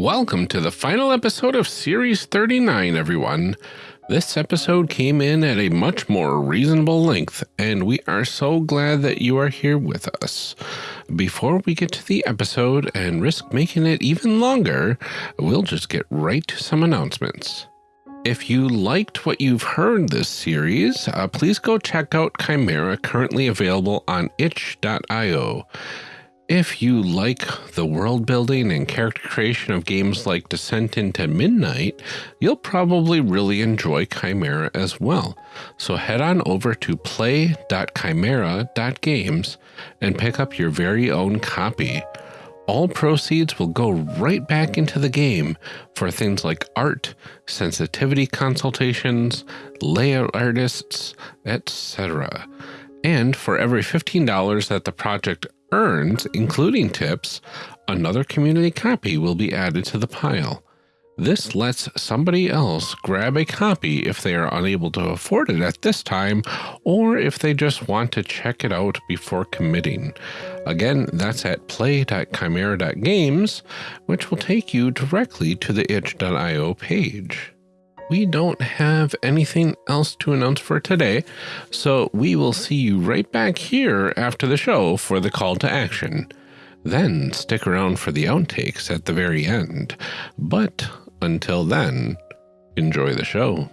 Welcome to the final episode of Series 39, everyone. This episode came in at a much more reasonable length, and we are so glad that you are here with us. Before we get to the episode and risk making it even longer, we'll just get right to some announcements. If you liked what you've heard this series, uh, please go check out Chimera currently available on itch.io. If you like the world building and character creation of games like Descent into Midnight, you'll probably really enjoy Chimera as well. So head on over to play.chimera.games and pick up your very own copy. All proceeds will go right back into the game for things like art, sensitivity consultations, layout artists, etc. And for every $15 that the project earns, including tips, another community copy will be added to the pile. This lets somebody else grab a copy if they are unable to afford it at this time, or if they just want to check it out before committing. Again, that's at play.chimera.games, which will take you directly to the itch.io page we don't have anything else to announce for today, so we will see you right back here after the show for the call to action. Then stick around for the outtakes at the very end. But until then, enjoy the show.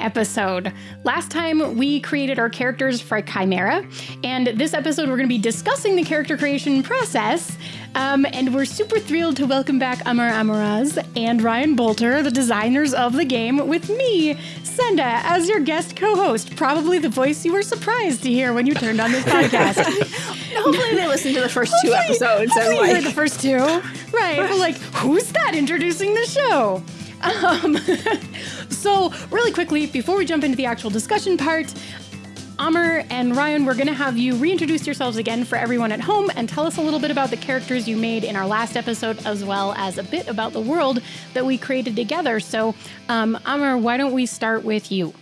Episode. Last time we created our characters for Chimera, and this episode we're going to be discussing the character creation process. Um, and we're super thrilled to welcome back Amr Ammourazz and Ryan Boelter, the designers of the game, with me, Senda, as your guest co host. Probably the voice you were surprised to hear when you turned on this podcast. hopefully, they listened to the first two episodes. Hopefully, and like... the first two. Right. like, who's that introducing the show? Um, so, really quickly, before we jump into the actual discussion part, Amr and Ryan, we're going to have you reintroduce yourselves again for everyone at home and tell us a little bit about the characters you made in our last episode, as well as a bit about the world that we created together. So, um, Amr, why don't we start with you?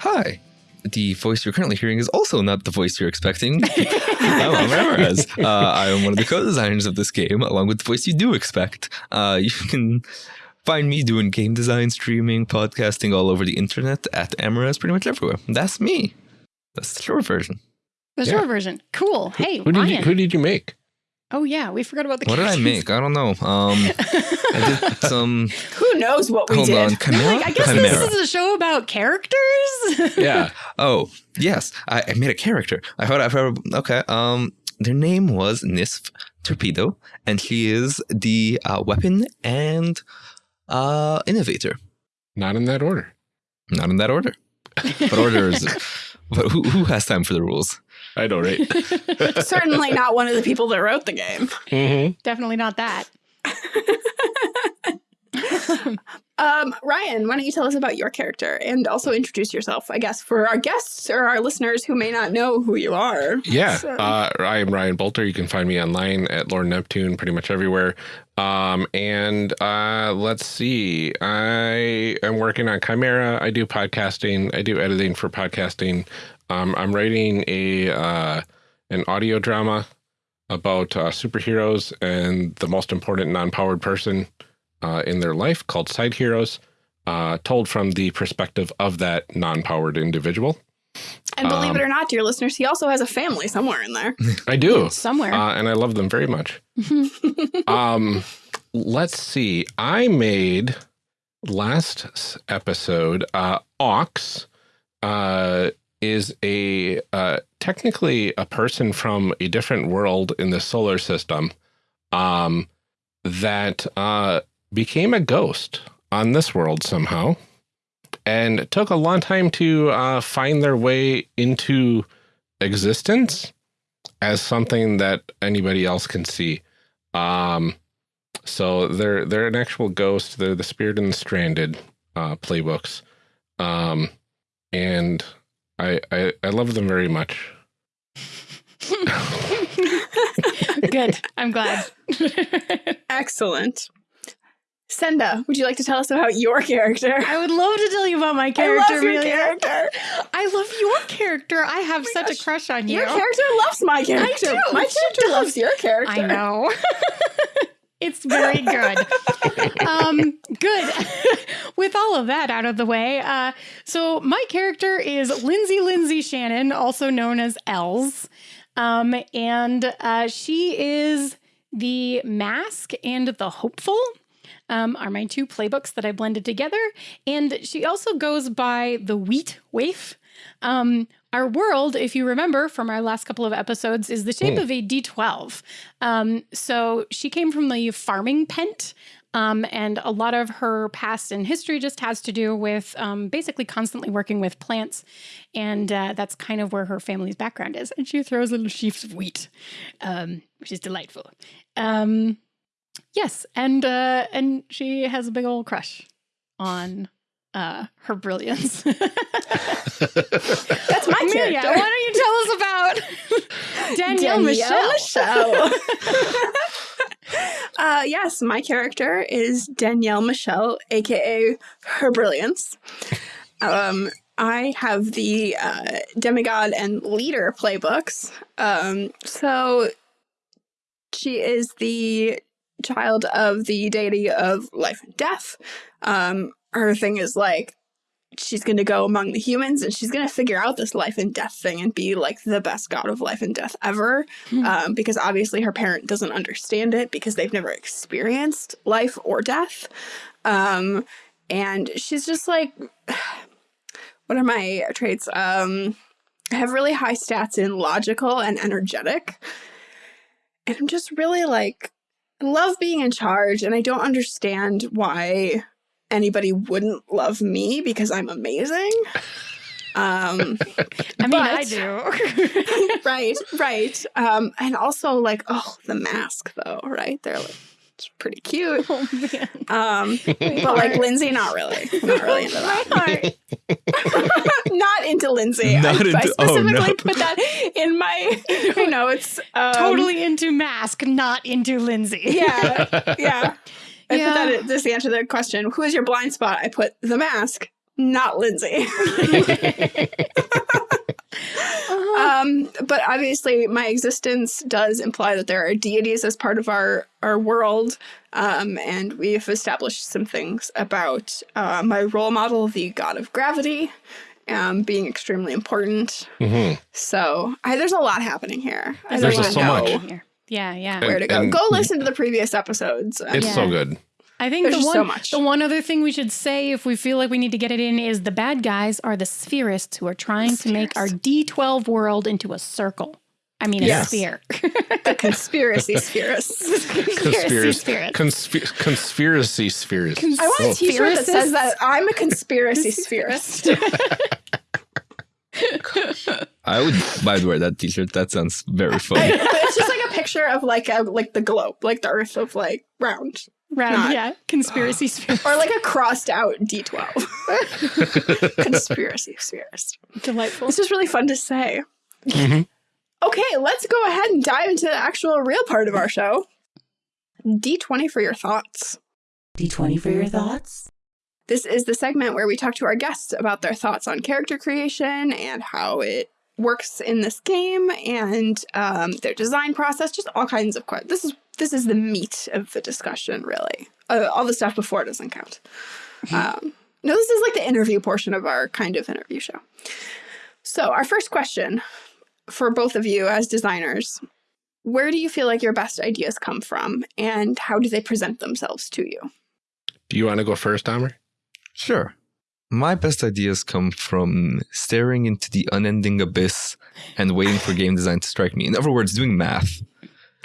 Hi, the voice you're currently hearing is also not the voice you're expecting. I'm Amr Uh, I am one of the co-designers of this game, along with the voice you do expect. Uh, you can find me doing game design, streaming, podcasting all over the internet at Ammourazz pretty much everywhere. That's me. That's the short version. The yeah. short version. Cool. Hey, who did you who did you make? Oh yeah, we forgot about the. What characters. did I make? I don't know. Um, I did some. Who knows what we hold did? On. Chimera? Like, I guess Chimera. this is a show about characters. yeah. Oh yes, I, I made a character. I heard. I've heard. Okay. Um, their name was Nisf Torpedo, and she is the uh, weapon and uh, innovator. Not in that order. Not in that order. What order is? But who, who has time for the rules? I know, right? Certainly not one of the people that wrote the game. Mm -hmm. Definitely not that. um, Ryan, why don't you tell us about your character and also introduce yourself, I guess, for our guests or our listeners who may not know who you are. Yeah, so. uh, I am Ryan Boelter. You can find me online at Lord Neptune pretty much everywhere. Um, and uh, let's see, I am working on Chimera. I do podcasting. I do editing for podcasting. Um, I'm writing a uh, an audio drama about uh, superheroes and the most important non-powered person uh, in their life called Side Heroes, uh, told from the perspective of that non-powered individual. And believe um, it or not, dear listeners, he also has a family somewhere in there. I do. somewhere. Uh, and I love them very much. um, let's see. I made last episode, uh, Ox uh, is a uh, technically a person from a different world in the solar system um, that uh, became a ghost on this world somehow. And it took a long time to uh, find their way into existence. as something that anybody else can see. Um, so they're they're an actual ghost. They're the Spirit and the Stranded uh, playbooks, um, and I, I I love them very much. Good. I'm glad. Excellent. Senda, would you like to tell us about your character? I would love to tell you about my character. I love your character. I love your character. I have my such gosh. a crush on you. Your character loves my character. I do. My She character does. loves your character. I know. it's very good. um, good. With all of that out of the way, uh, so my character is Lindsay Lindsay Shannon, also known as Els, um, and uh, she is the mask and the hopeful. Um, are my two playbooks that I blended together, and she also goes by the Wheat Waif. Um, our world, if you remember from our last couple of episodes, is the shape of a D12. Um, so she came from the farming pent. Um, and a lot of her past and history just has to do with um, basically constantly working with plants. And uh, that's kind of where her family's background is. And she throws little sheaves of wheat, um, which is delightful. Um, yes. And, uh, and she has a big old crush on uh, her brilliance. That's my Amelia, character. why don't you tell us about Danielle, Michelle? Michelle. uh, yes, my character is Danielle Michelle, aka Her Brilliance. Um, I have the uh, Demigod and Leader playbooks. Um, so she is the child of the deity of life and death. Um, her thing is like she's going to go among the humans and she's going to figure out this life and death thing and be like the best god of life and death ever. Hmm. Um, because obviously her parent doesn't understand it because they've never experienced life or death. Um, and she's just like, what are my traits? Um, I have really high stats in logical and energetic. And I'm just really like, love being in charge and I don't understand why anybody wouldn't love me because I'm amazing. Um, I mean, I do. right, right. Um, and also like, oh, the mask though, right? They're like, it's pretty cute. oh man, Um, but like Lindsay, not really, not really into my that. heart. not into Lindsay. I, Not I into- oh, specifically no. put that in my, you know, it's um, totally into mask, not into Lindsay. yeah, yeah. I Yeah. put that as just the answer to the question. Who is your blind spot? I put the mask, not Lindsay. Um, but obviously, my existence does imply that there are deities as part of our our world, um, and we've established some things about uh, my role model, the god of gravity, um, being extremely important. Mhm. So I, there's a lot happening here. I There's don't so know much. Here. Yeah, yeah. Where to go? Go listen to the previous episodes. It's Yeah. so good. I think There's the one, so much. the one other thing we should say, if we feel like we need to get it in, is the bad guys are the spherists who are trying to make our D12 world into a circle. I mean, a sphere. the conspiracy spheres. Conspiracy spirits. Consp- conspiracy spheres. I want a T-shirt that says that I'm a conspiracy spherist. I would buy wear that T-shirt. That sounds very funny. but it's just like a picture of like a like the globe, like the Earth of like round, Round, Not- yeah. Conspiracy sphere. or like a crossed out D12. conspiracy spherist. Delightful. It's just really fun to say. Mhm. Okay, let's go ahead and dive into the actual real part of our show. D20 for your thoughts. D20 for your thoughts? This is the segment where we talk to our guests about their thoughts on character creation and how it works in this game and um, their design process. Just all kinds of questions. This is this is the meat of the discussion, really. Uh, all the stuff before doesn't count. Um, no, this is like the interview portion of our kind of interview show. So, our first question for both of you as designers: Where do you feel like your best ideas come from, and how do they present themselves to you? Do you want to go first, Amr? Sure. My best ideas come from staring into the unending abyss and waiting for game design to strike me. In other words, doing math.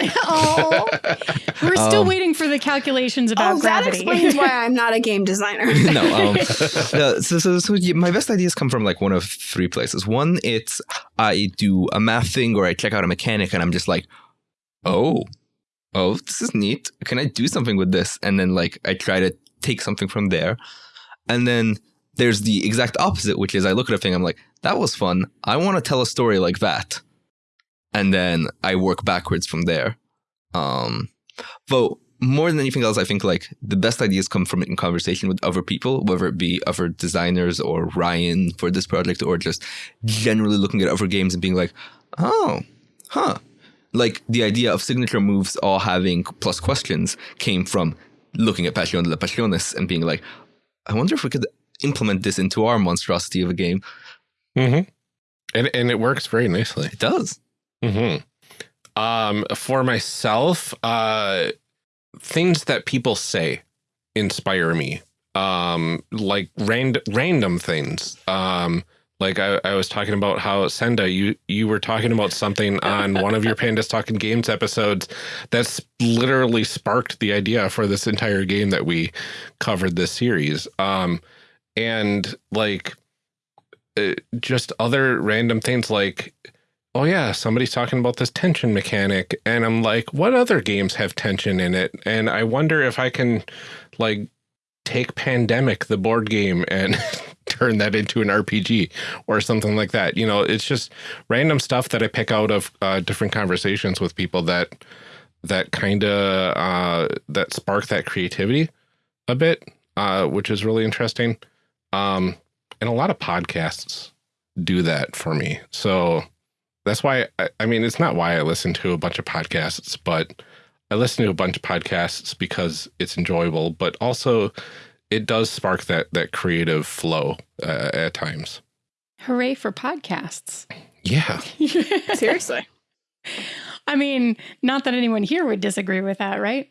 oh, we're still Um, waiting for the calculations about Oh, that explains why I'm not a game designer. no, um, no, so, so, so my best ideas come from like one of three places. One, it's I do a math thing or I check out a mechanic and I'm just like, oh, oh, this is neat. Can I do something with this? And then like I try to take something from there. And then there's the exact opposite, which is I look at a thing, I'm like, that was fun. I want to tell a story like that. And then I work backwards from there. Um, but more than anything else, I think like the best ideas come from it in conversation with other people, whether it be other designers or Ryan for this project, or just generally looking at other games and being like, oh, huh. Like the idea of signature moves all having plus questions came from looking at Pasión de las Pasiones and being like, I wonder if we could implement this into our monstrosity of a game. Mm-hmm. And and it works very nicely. It does. Mm-hmm. Um, for myself, uh, things that people say inspire me. Um, like random random things. Um, like I, I was talking about how Senda, you you were talking about something on one of your Pandas Talking Games episodes that's literally sparked the idea for this entire game that we covered this series. Um, and like uh, just other random things like oh yeah, somebody's talking about this tension mechanic. And I'm like, what other games have tension in it? And I wonder if I can like take Pandemic, the board game, and turn that into an RPG or something like that. You know, it's just random stuff that I pick out of uh, different conversations with people that that kind of uh, that spark that creativity a bit, uh, which is really interesting. Um, and a lot of podcasts do that for me. So that's why I, I mean it's not why I listen to a bunch of podcasts, but I listen to a bunch of podcasts because it's enjoyable, but also it does spark that that creative flow uh, at times. Hooray for podcasts. Yeah. Seriously. I mean, not that anyone here would disagree with that, right?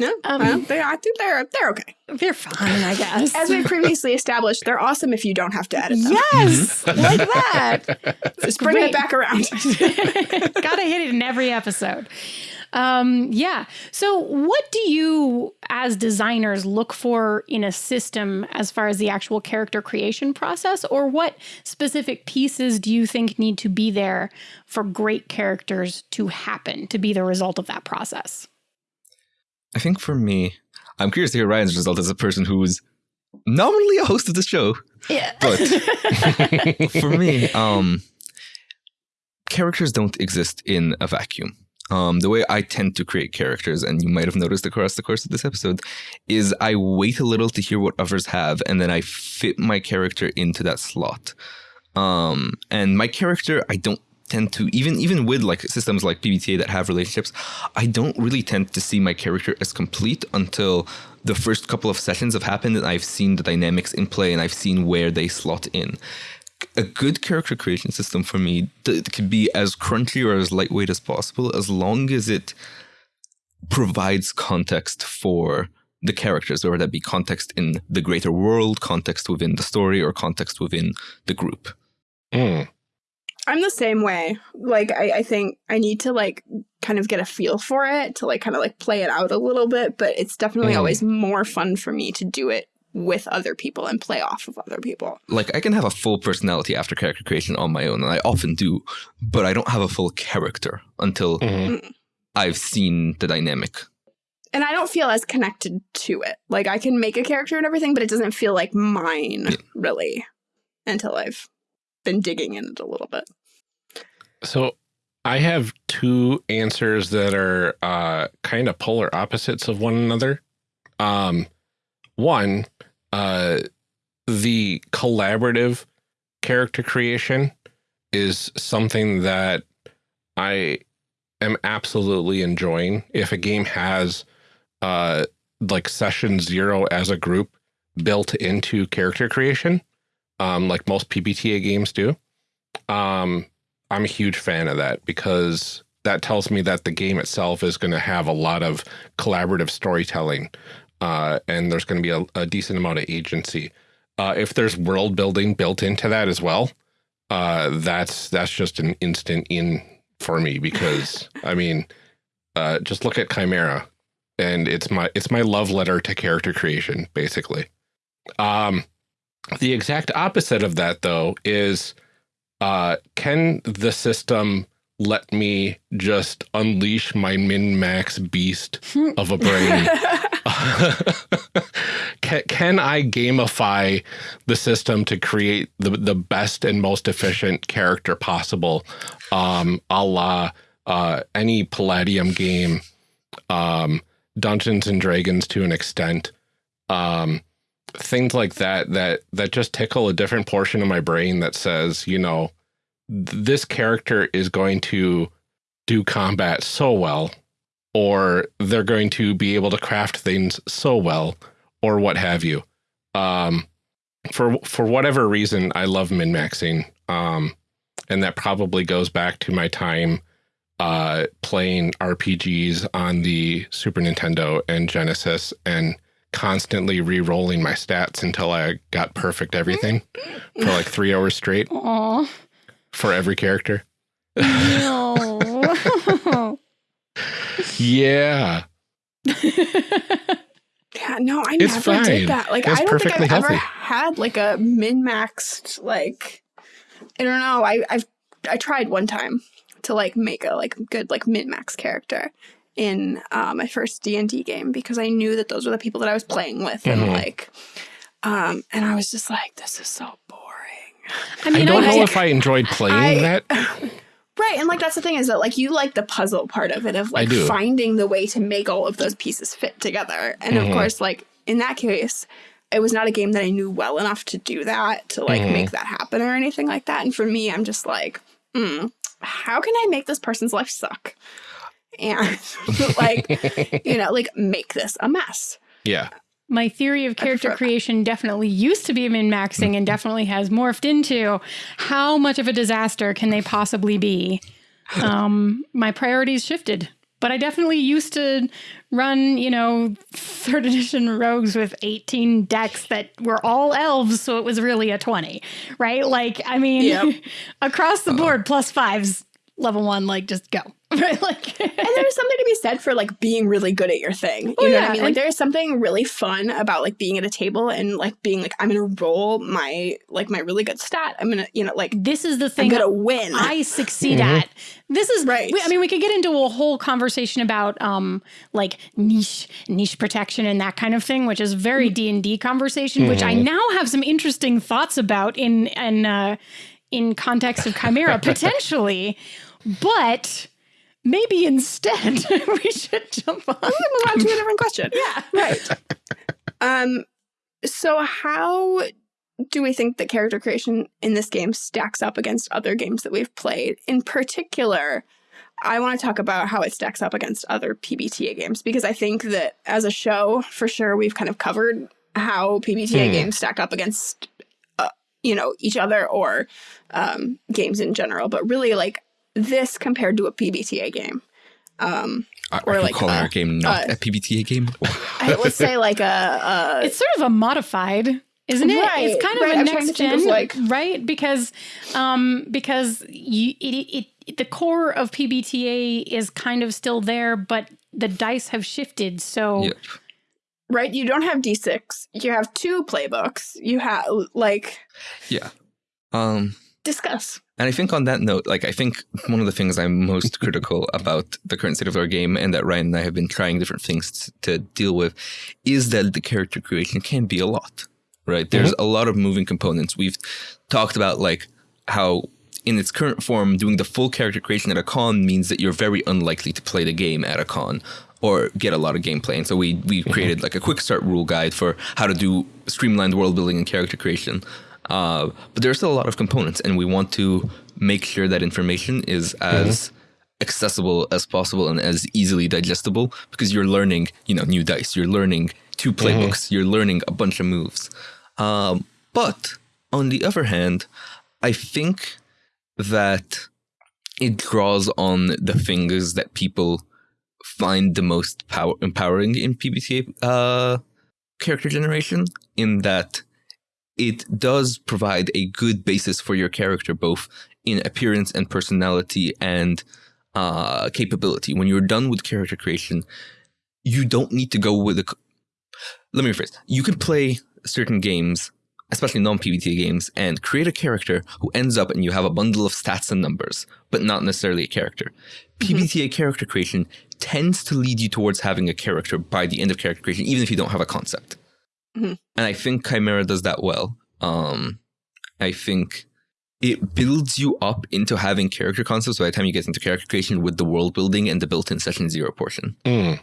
No, Um, well, they, I think they're they're okay. They're fine, I guess. As we previously established, they're awesome if you don't have to edit them. yes, like that. Just bring great. it back around. Gotta hit it in every episode. Um, yeah. So, what do you, as designers, look for in a system as far as the actual character creation process, or what specific pieces do you think need to be there for great characters to happen to be the result of that process? I think for me, I'm curious to hear Ryan's result as a person who's nominally a host of the show. Yeah. But for me, um, characters don't exist in a vacuum. Um, the way I tend to create characters, and you might have noticed across the course of this episode, is I wait a little to hear what others have, and then I fit my character into that slot. Um, and my character, I don't tend to even even with like systems like PBTA that have relationships, I don't really tend to see my character as complete until the first couple of sessions have happened and I've seen the dynamics in play and I've seen where they slot in. A good character creation system for me th- could be as crunchy or as lightweight as possible as long as it provides context for the characters, whether that be context in the greater world, context within the story, or context within the group. Mm. I'm the same way. Like I, I think I need to like kind of get a feel for it to like kind of like play it out a little bit, but it's definitely Mm. always more fun for me to do it with other people and play off of other people. Like I can have a full personality after character creation on my own, and I often do, but I don't have a full character until Mhm. I've seen the dynamic. And I don't feel as connected to it. Like I can make a character and everything, but it doesn't feel like mine really until I've been digging in it a little bit. So I have two answers that are uh, kind of polar opposites of one another. Um, one, uh, the collaborative character creation is something that I am absolutely enjoying. If a game has uh, like session zero as a group built into character creation, um, like most PBTA games do, um, I'm a huge fan of that because that tells me that the game itself is going to have a lot of collaborative storytelling uh, and there's going to be a, a decent amount of agency. Uh, if there's world building built into that as well, uh, that's that's just an instant in for me because I mean, uh, just look at Chimera, and it's my it's my love letter to character creation, basically. Um, the exact opposite of that, though, is uh, can the system let me just unleash my min max beast of a brain? can, can I gamify the system to create the, the best and most efficient character possible, um, a la uh, any Palladium game, um, Dungeons and Dragons to an extent, um, things like that that that just tickle a different portion of my brain that says, you know, this character is going to do combat so well or they're going to be able to craft things so well or what have you. Um, for for whatever reason, I love min maxing, um, and that probably goes back to my time uh, playing RPGs on the Super Nintendo and Genesis, and constantly re-rolling my stats until I got perfect everything for like three hours straight Aw. for every character. No. Yeah, Yeah, no, I It's never fine. did that. Like, It's I don't think I've perfectly ever had like a min maxed like. I don't know. I I've I tried one time to like make a like good like min max character in uh, my first D and D game because I knew that those were the people that I was playing with and Mhm. like, um, and I was just like, this is so boring. I mean, I don't I, know if I enjoyed playing I- that. Right, and like that's the thing is that like you like the puzzle part of it of like finding the way to make all of those pieces fit together. And Mhm. of course, like in that case, it was not a game that I knew well enough to do that to like Mhm. make that happen or anything like that. And for me, I'm just like, hmm, how can I make this person's life suck? And like, you know, like make this a mess. yeah. my theory of character creation definitely used to be min maxing and definitely has morphed into how much of a disaster can they possibly be? Um, my priorities shifted. But I definitely used to run, you know, third edition rogues with 18 Dex that were all elves, so it was really a 20, right? Like, I mean, Yep. across the board, plus fives, level one, like, just go, right? Like, And there's something to be said for like being really good at your thing. You Oh, know what I mean? Like there's something really fun about like being at a table and like being like, I'm gonna roll my like my really good stat. I'm gonna, you know, like this is the thing I'm gonna win. I succeed Mm-hmm. at. This is Right. we- I mean, we could get into a whole conversation about um like niche niche protection and that kind of thing, which is very D and D conversation, which I Mm-hmm. now have some interesting thoughts about in in uh, in context of Chimera potentially, but. Maybe instead we should jump on. move on to a different question. Yeah. Right. um so how do we think that character creation in this game stacks up against other games that we've played? In particular, I want to talk about how it stacks up against other PBTA games because I think that as a show, for sure, we've kind of covered how PBTA Hmm. games stack up against, uh, you know, each other or um, games in general. But really, like this compared to a PBTA game, um, Are, Or are like, calling uh, our game not uh, a PBTA game? I, let's say like a, a It's sort of a modified, isn't it? Right, it's kind of right. a I'm next to think of, gen, like- right? Because, um, because you, it, it, the core of PBTA is kind of still there, but the dice have shifted. So Yep. right? You don't have D6. You have two playbooks. You have like Yeah. Um, discuss. And I think on that note, like I think one of the things I'm most critical about the current state of our game and that Ryan and I have been trying different things to deal with is that the character creation can be a lot. Right? There's a lot of moving components. We've talked about like how in its current form doing the full character creation at a con means that you're very unlikely to play the game at a con or get a lot of gameplay. And so we we created like a quick start rule guide for how to do streamlined world building and character creation. Uh, but there's still a lot of components, and we want to make sure that information is as accessible as possible and as easily digestible because you're learning, you know, new dice, you're learning two playbooks, you're learning a bunch of moves. Um, but on the other hand, I think that it draws on the things that people find the most power empowering in PBTA uh, character generation. In that it does provide a good basis for your character, both in appearance and personality, and uh, capability. When you're done with character creation, you don't need to go with a. Let me rephrase. You can play certain games, especially non-PBTA games, and create a character who ends up and you have a bundle of stats and numbers, but not necessarily a character. PBTA character creation tends to lead you towards having a character by the end of character creation, even if you don't have a concept. Mhm. And I think Chimera does that well. Um, I think it builds you up into having character concepts by the time you get into character creation with the world building and the built-in session zero portion. Mm.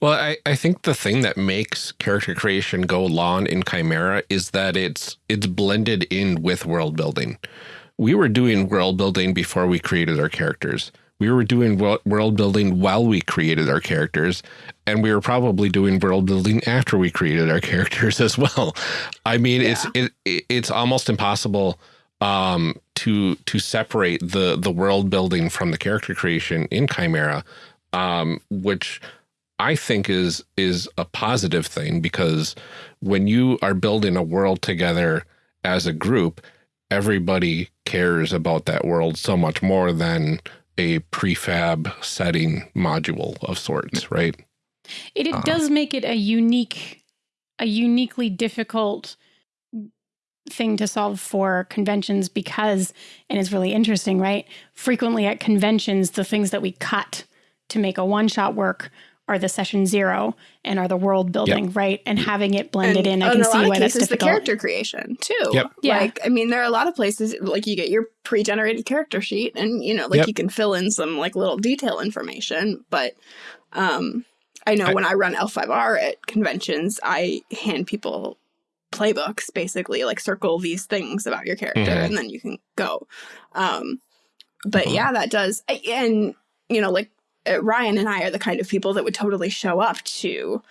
Well, I, I think the thing that makes character creation go long in Chimera is that it's it's blended in with world building. We were doing world building before we created our characters. We were doing wo- world building while we created our characters, and we were probably doing world building after we created our characters as well. I mean, it's it, it it's almost impossible um, to to separate the the world building from the character creation in Chimera, um, which I think is is a positive thing because when you are building a world together as a group, everybody cares about that world so much more than a prefab setting module of sorts, right? It, it Uh-huh. does make it a unique, a uniquely difficult thing to solve for conventions because, and it's really interesting, right? Frequently at conventions, the things that we cut to make a one shot work are the session zero and are the world building, right? And having it blended in, I can a see why of that's cases, the character creation too. Yep. Yeah. Like, I mean, there are a lot of places like you get your pre-generated character sheet, and you know, like Yep. you can fill in some like little detail information. But um, I know I- when I run L5R at conventions, I hand people playbooks, basically, like circle these things about your character, Mhm. and then you can go. Um, but Mhm. yeah, that does, and you know, like uh, Ryan and I are the kind of people that would totally show up to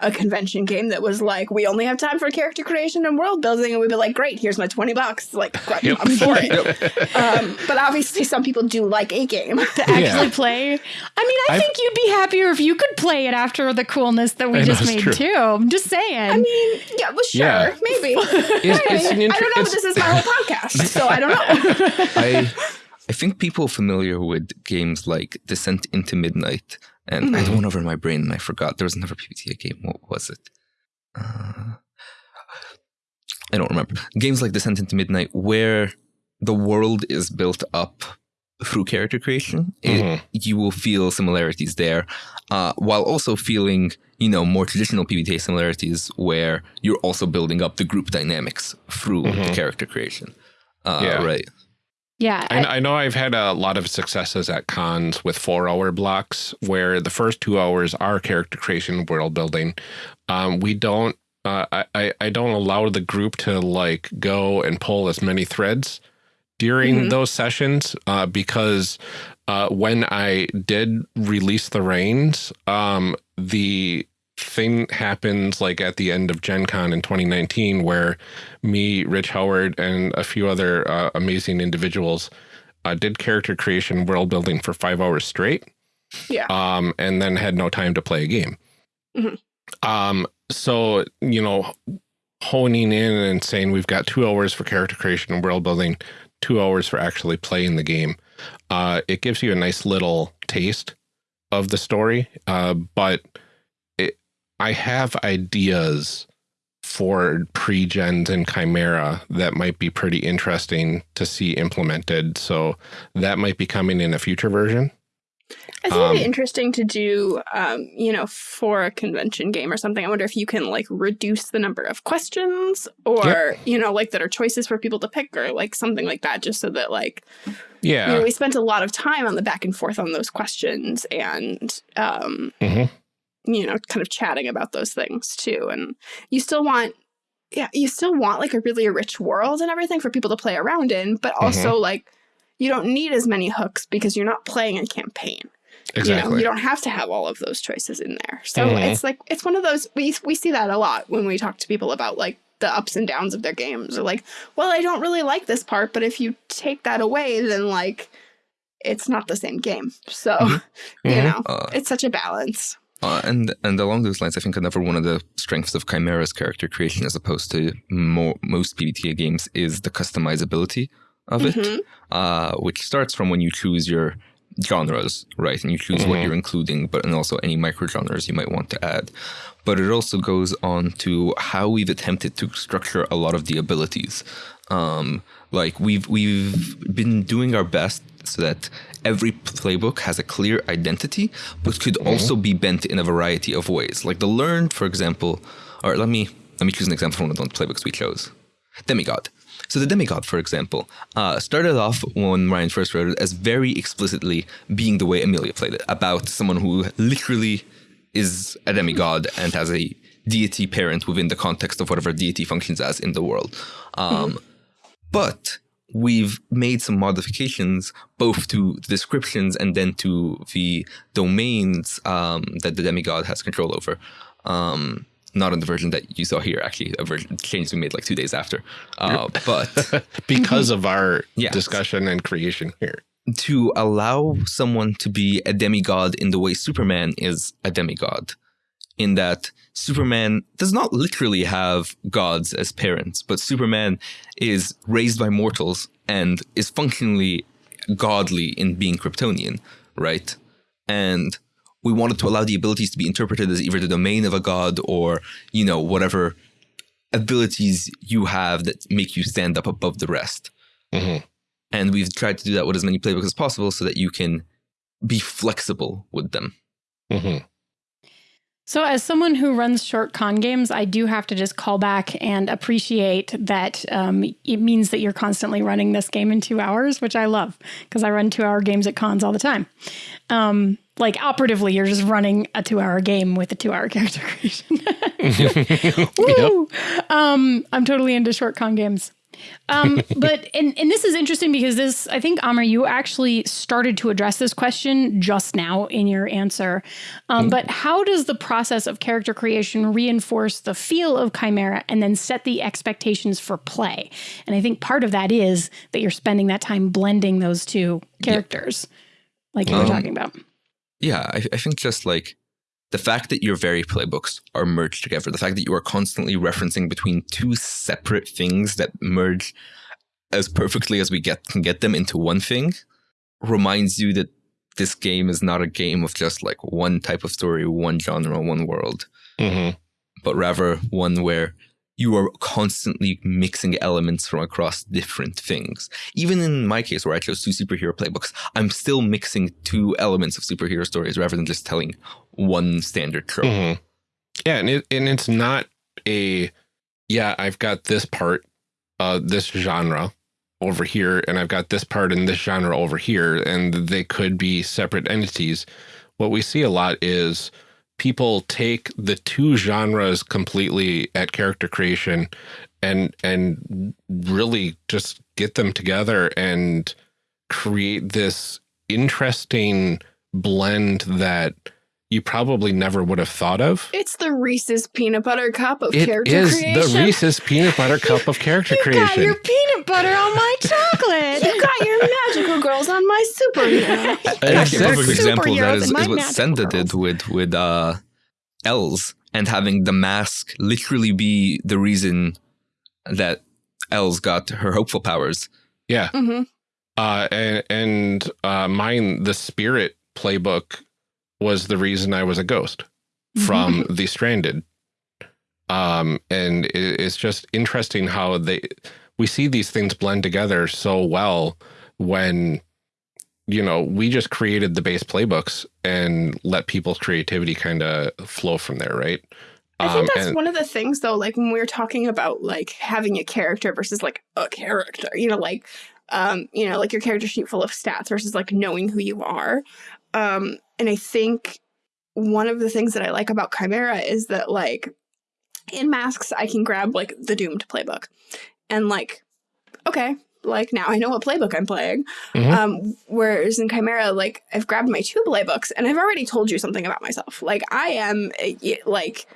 a convention game that was like, we only have time for character creation and world building, and we'd be like, great, here's my twenty bucks, like I'm Yep. I'm for it. um, but obviously, some people do like a game. to actually Yeah. play. I mean, I I've- think you'd be happier if you could play it after the coolness that we I just it's made true. too. I'm just saying. I mean, yeah, well, sure, Yeah. maybe. It's, it's an I don't know it's- this is my whole podcast, so I don't know. I I think people familiar with games like Descent into Midnight, and I had one over in my brain and I forgot. There was another PBTA game. What was it? Uh, I don't remember. Games like Descent into Midnight, where the world is built up through character creation, it- Mhm. you will feel similarities there, uh, while also feeling you know more traditional PBTA similarities, where you're also building up the group dynamics through the Mhm. character creation. Uh, Yeah. Right. Yeah, I, I know I've had a lot of successes at cons with four hour blocks where the first two hours are character creation, world building. Um, we don't, uh, I, I, don't allow the group to like go and pull as many threads during Mhm. those sessions uh, because uh, when I did release the reins, um, the thing happens like at the end of Gen Con in 2019 where me, Rich Howard, and a few other uh, amazing individuals uh, did character creation world building for five hours straight. Yeah. Um, and then had no time to play a game. Mhm. Um, so, you know, honing in and saying we've got two hours for character creation and world building, two hours for actually playing the game. Uh, it gives you a nice little taste of the story. Uh, but I have ideas for pre-gens and Chimera that might be pretty interesting to see implemented. So that might be coming in a future version. I think it'd Um, be interesting to do, um, you know, for a convention game or something. I wonder if you can like reduce the number of questions or, you know, like that are choices for people to pick or like something like that, just so that like, Yeah. you know, we spent a lot of time on the back and forth on those questions and, um, Mhm. You know, kind of chatting about those things too. And you still want, yeah, you still want like a really rich world and everything for people to play around in, but also like, you don't need as many hooks because you're not playing a campaign. exactly. You know, you don't have to have all of those choices in there. So Mhm. it's like it's one of those we we see that a lot when we talk to people about like the ups and downs of their games. Or like, well, I don't really like this part, but if you take that away, then like it's not the same game. So you Mhm. know, Uh, it's such a balance. Uh, and and along those lines, I think another one of the strengths of Chimera's character creation, as opposed to mo- most PBTA games, is the customizability of it, Mhm. uh, which starts from when you choose your genres, right? And you choose what Mhm. you're including, but and also any micro genres you might want to add. But it also goes on to how we've attempted to structure a lot of the abilities. Um, like we've we've been doing our best so that every playbook has a clear identity, but could also be bent in a variety of ways. Like the learned, for example, or let me let me choose an example from one of the playbooks we chose. Demigod. So the demigod, for example, uh, started off when Ryan first wrote it as very explicitly being the way Amelia played it, about someone who literally is a demigod and has a deity parent within the context of whatever deity functions as in the world. Um, But we've made some modifications both to the descriptions and then to the domains um, that the demigod has control over. Um, not on the version that you saw here, actually, a version change we made like two days after. Uh, but because of our discussion and creation here. to allow someone to be a demigod in the way Superman is a demigod, in that Superman does not literally have gods as parents, but Superman is raised by mortals and is functionally godly in being Kryptonian, right? And we wanted to allow the abilities to be interpreted as either the domain of a god or, you know, whatever abilities you have that make you stand up above the rest. Mhm. And we've tried to do that with as many playbooks as possible so that you can be flexible with them. Mhm. So, as someone who runs short con games, I do have to just call back and appreciate that um, it means that you're constantly running this game in two hours, which I love because I run two hour games at cons all the time. Um, like operatively, you're just running a two hour game with a two hour character creation. Woo! Um, I'm totally into short con games. Um, but and and this is interesting because this I think Amr you actually started to address this question just now in your answer. Um, But how does the process of character creation reinforce the feel of Chimera and then set the expectations for play? And I think part of that is that you're spending that time blending those two characters, like you were Um, talking about. Yeah, I, I think just like the fact that your very playbooks are merged together, the fact that you are constantly referencing between two separate things that merge as perfectly as we get can get them into one thing reminds you that this game is not a game of just like one type of story, one genre, one world. Mhm. but rather one where you are constantly mixing elements from across different things. Even in my case, where I chose two superhero playbooks, I'm still mixing two elements of superhero stories rather than just telling one standard trope. Mhm. Yeah, and it and it's not a yeah, I've got this part, uh, this genre over here, and I've got this part in this genre over here, and they could be separate entities. What we see a lot is people take the two genres completely at character creation and and really just get them together and create this interesting blend that you probably never would have thought of. It's the Reese's peanut butter cup of It character is creation. the Reese's peanut butter cup of character You got your peanut butter on my chocolate. you got your magical girls on my superhero. And actually, a perfect example of that Superheroes is, and my is what magical Senda girls. did with with uh, Els and having the mask literally be the reason that Els got her hopeful powers. yeah. hmm Uh, and and uh, mine, the spirit playbook was the reason I was a ghost from The Stranded. Um, and it, it's just interesting how they we see these things blend together so well when you know we just created the base playbooks and let people's creativity kind of flow from there, right? I think Um, that's and- one of the things though, like when we were talking about like having a character versus like a character, you know, like um, you know, like your character sheet full of stats versus like knowing who you are. Um, and I think one of the things that I like about Chimera is that like in masks I can grab like the doomed playbook and like, okay, like now I know what playbook I'm playing. Mhm. Um, whereas in Chimera, like I've grabbed my two playbooks and I've already told you something about myself. Like I am a, like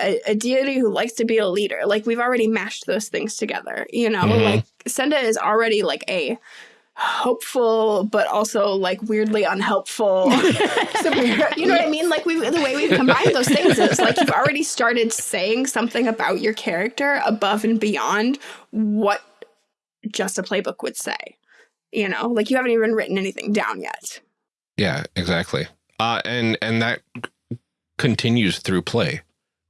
a, a deity who likes to be a leader. Like we've already mashed those things together. You know, Mhm. like Senda is already like a hopeful but also like weirdly unhelpful superhero. You know what I mean? Like we the way we've combined those things is like you've already started saying something about your character above and beyond what just a playbook would say. You know, like you haven't even written anything down yet. Yeah, exactly. Uh, and and that continues through play,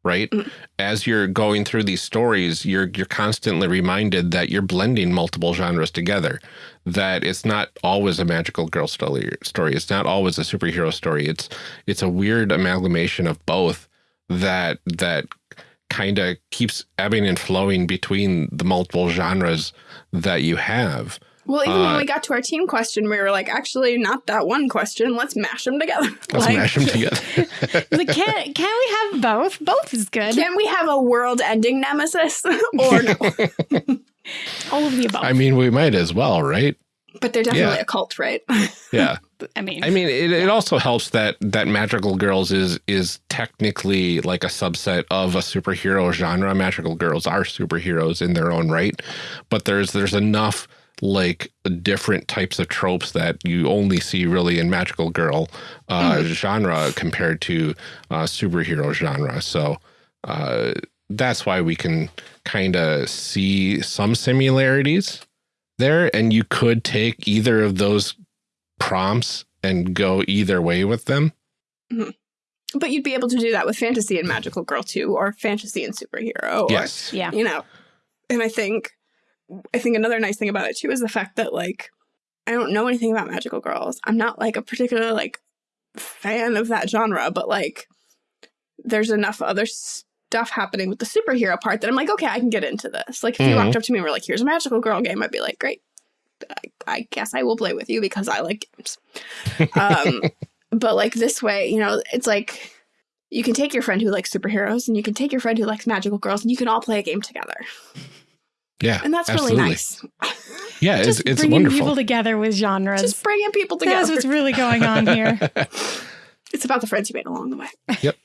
right? Mm. As you're going through these stories, you're you're constantly reminded that you're blending multiple genres together. That it's not always a magical girl story. Story. It's not always a superhero story. It's it's a weird amalgamation of both. That that kind of keeps ebbing and flowing between the multiple genres that you have. Well, even Uh, when we got to our team question, we were like, actually, not that one question. Let's mash them together. Let's like, mash them together. Like, can can we have both? Both is good. Can we have a world-ending nemesis or no? All of the above. I mean, we might as well, right? But they're definitely Yeah. a cult, right? Yeah. I mean, I mean, it, it also helps that that Magical Girls is is technically like a subset of a superhero genre. Magical Girls are superheroes in their own right, but there's there's enough like different types of tropes that you only see really in Magical Girl uh, genre compared to uh, superhero genre. So uh, that's why we can kind of see some similarities there, and you could take either of those prompts and go either way with them. but you'd be able to do that with fantasy and magical girl too, or fantasy and superhero. Or, Yes. yeah. you know and i think i think another nice thing about it too is the fact that like i don't know anything about magical girls. I'm not like a particular like fan of that genre but like there's enough other stuff happening with the superhero part that i'm like okay i can get into this. Like if you Mhm. walked up to me and were like here's a magical girl game i'd be like great. I, I guess i will play with you because i like games. Um but like this way you know it's like you can take your friend who likes superheroes and you can take your friend who likes magical girls and you can all play a game together Yeah. and that's absolutely. really nice Yeah, it's just it's bringing wonderful. people together with genres. just bringing people That's together what's really going on here. it's about the friends you made along the way Yep.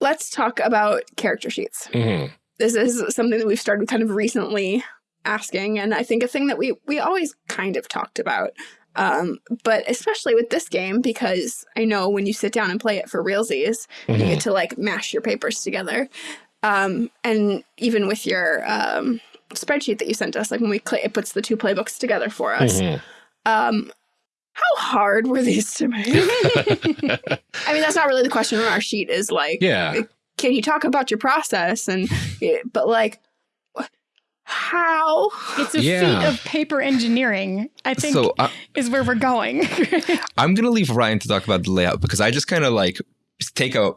let's talk about character sheets Mhm. this is something that we've started kind of recently asking and i think a thing that we we always kind of talked about um, but especially with this game because i know when you sit down and play it for realsies you Mhm. get to like mash your papers together um, and even with your um, spreadsheet that you sent us like when we cl- it puts the two playbooks together for us Mhm. um, how hard were these to make i mean that's not really the question on our sheet is like yeah. can you talk about your process and but like how It's a Yeah. feat of paper engineering, I think, So uh, is where we're going. I'm gonna leave Ryan to talk about the layout because I just kind of like take a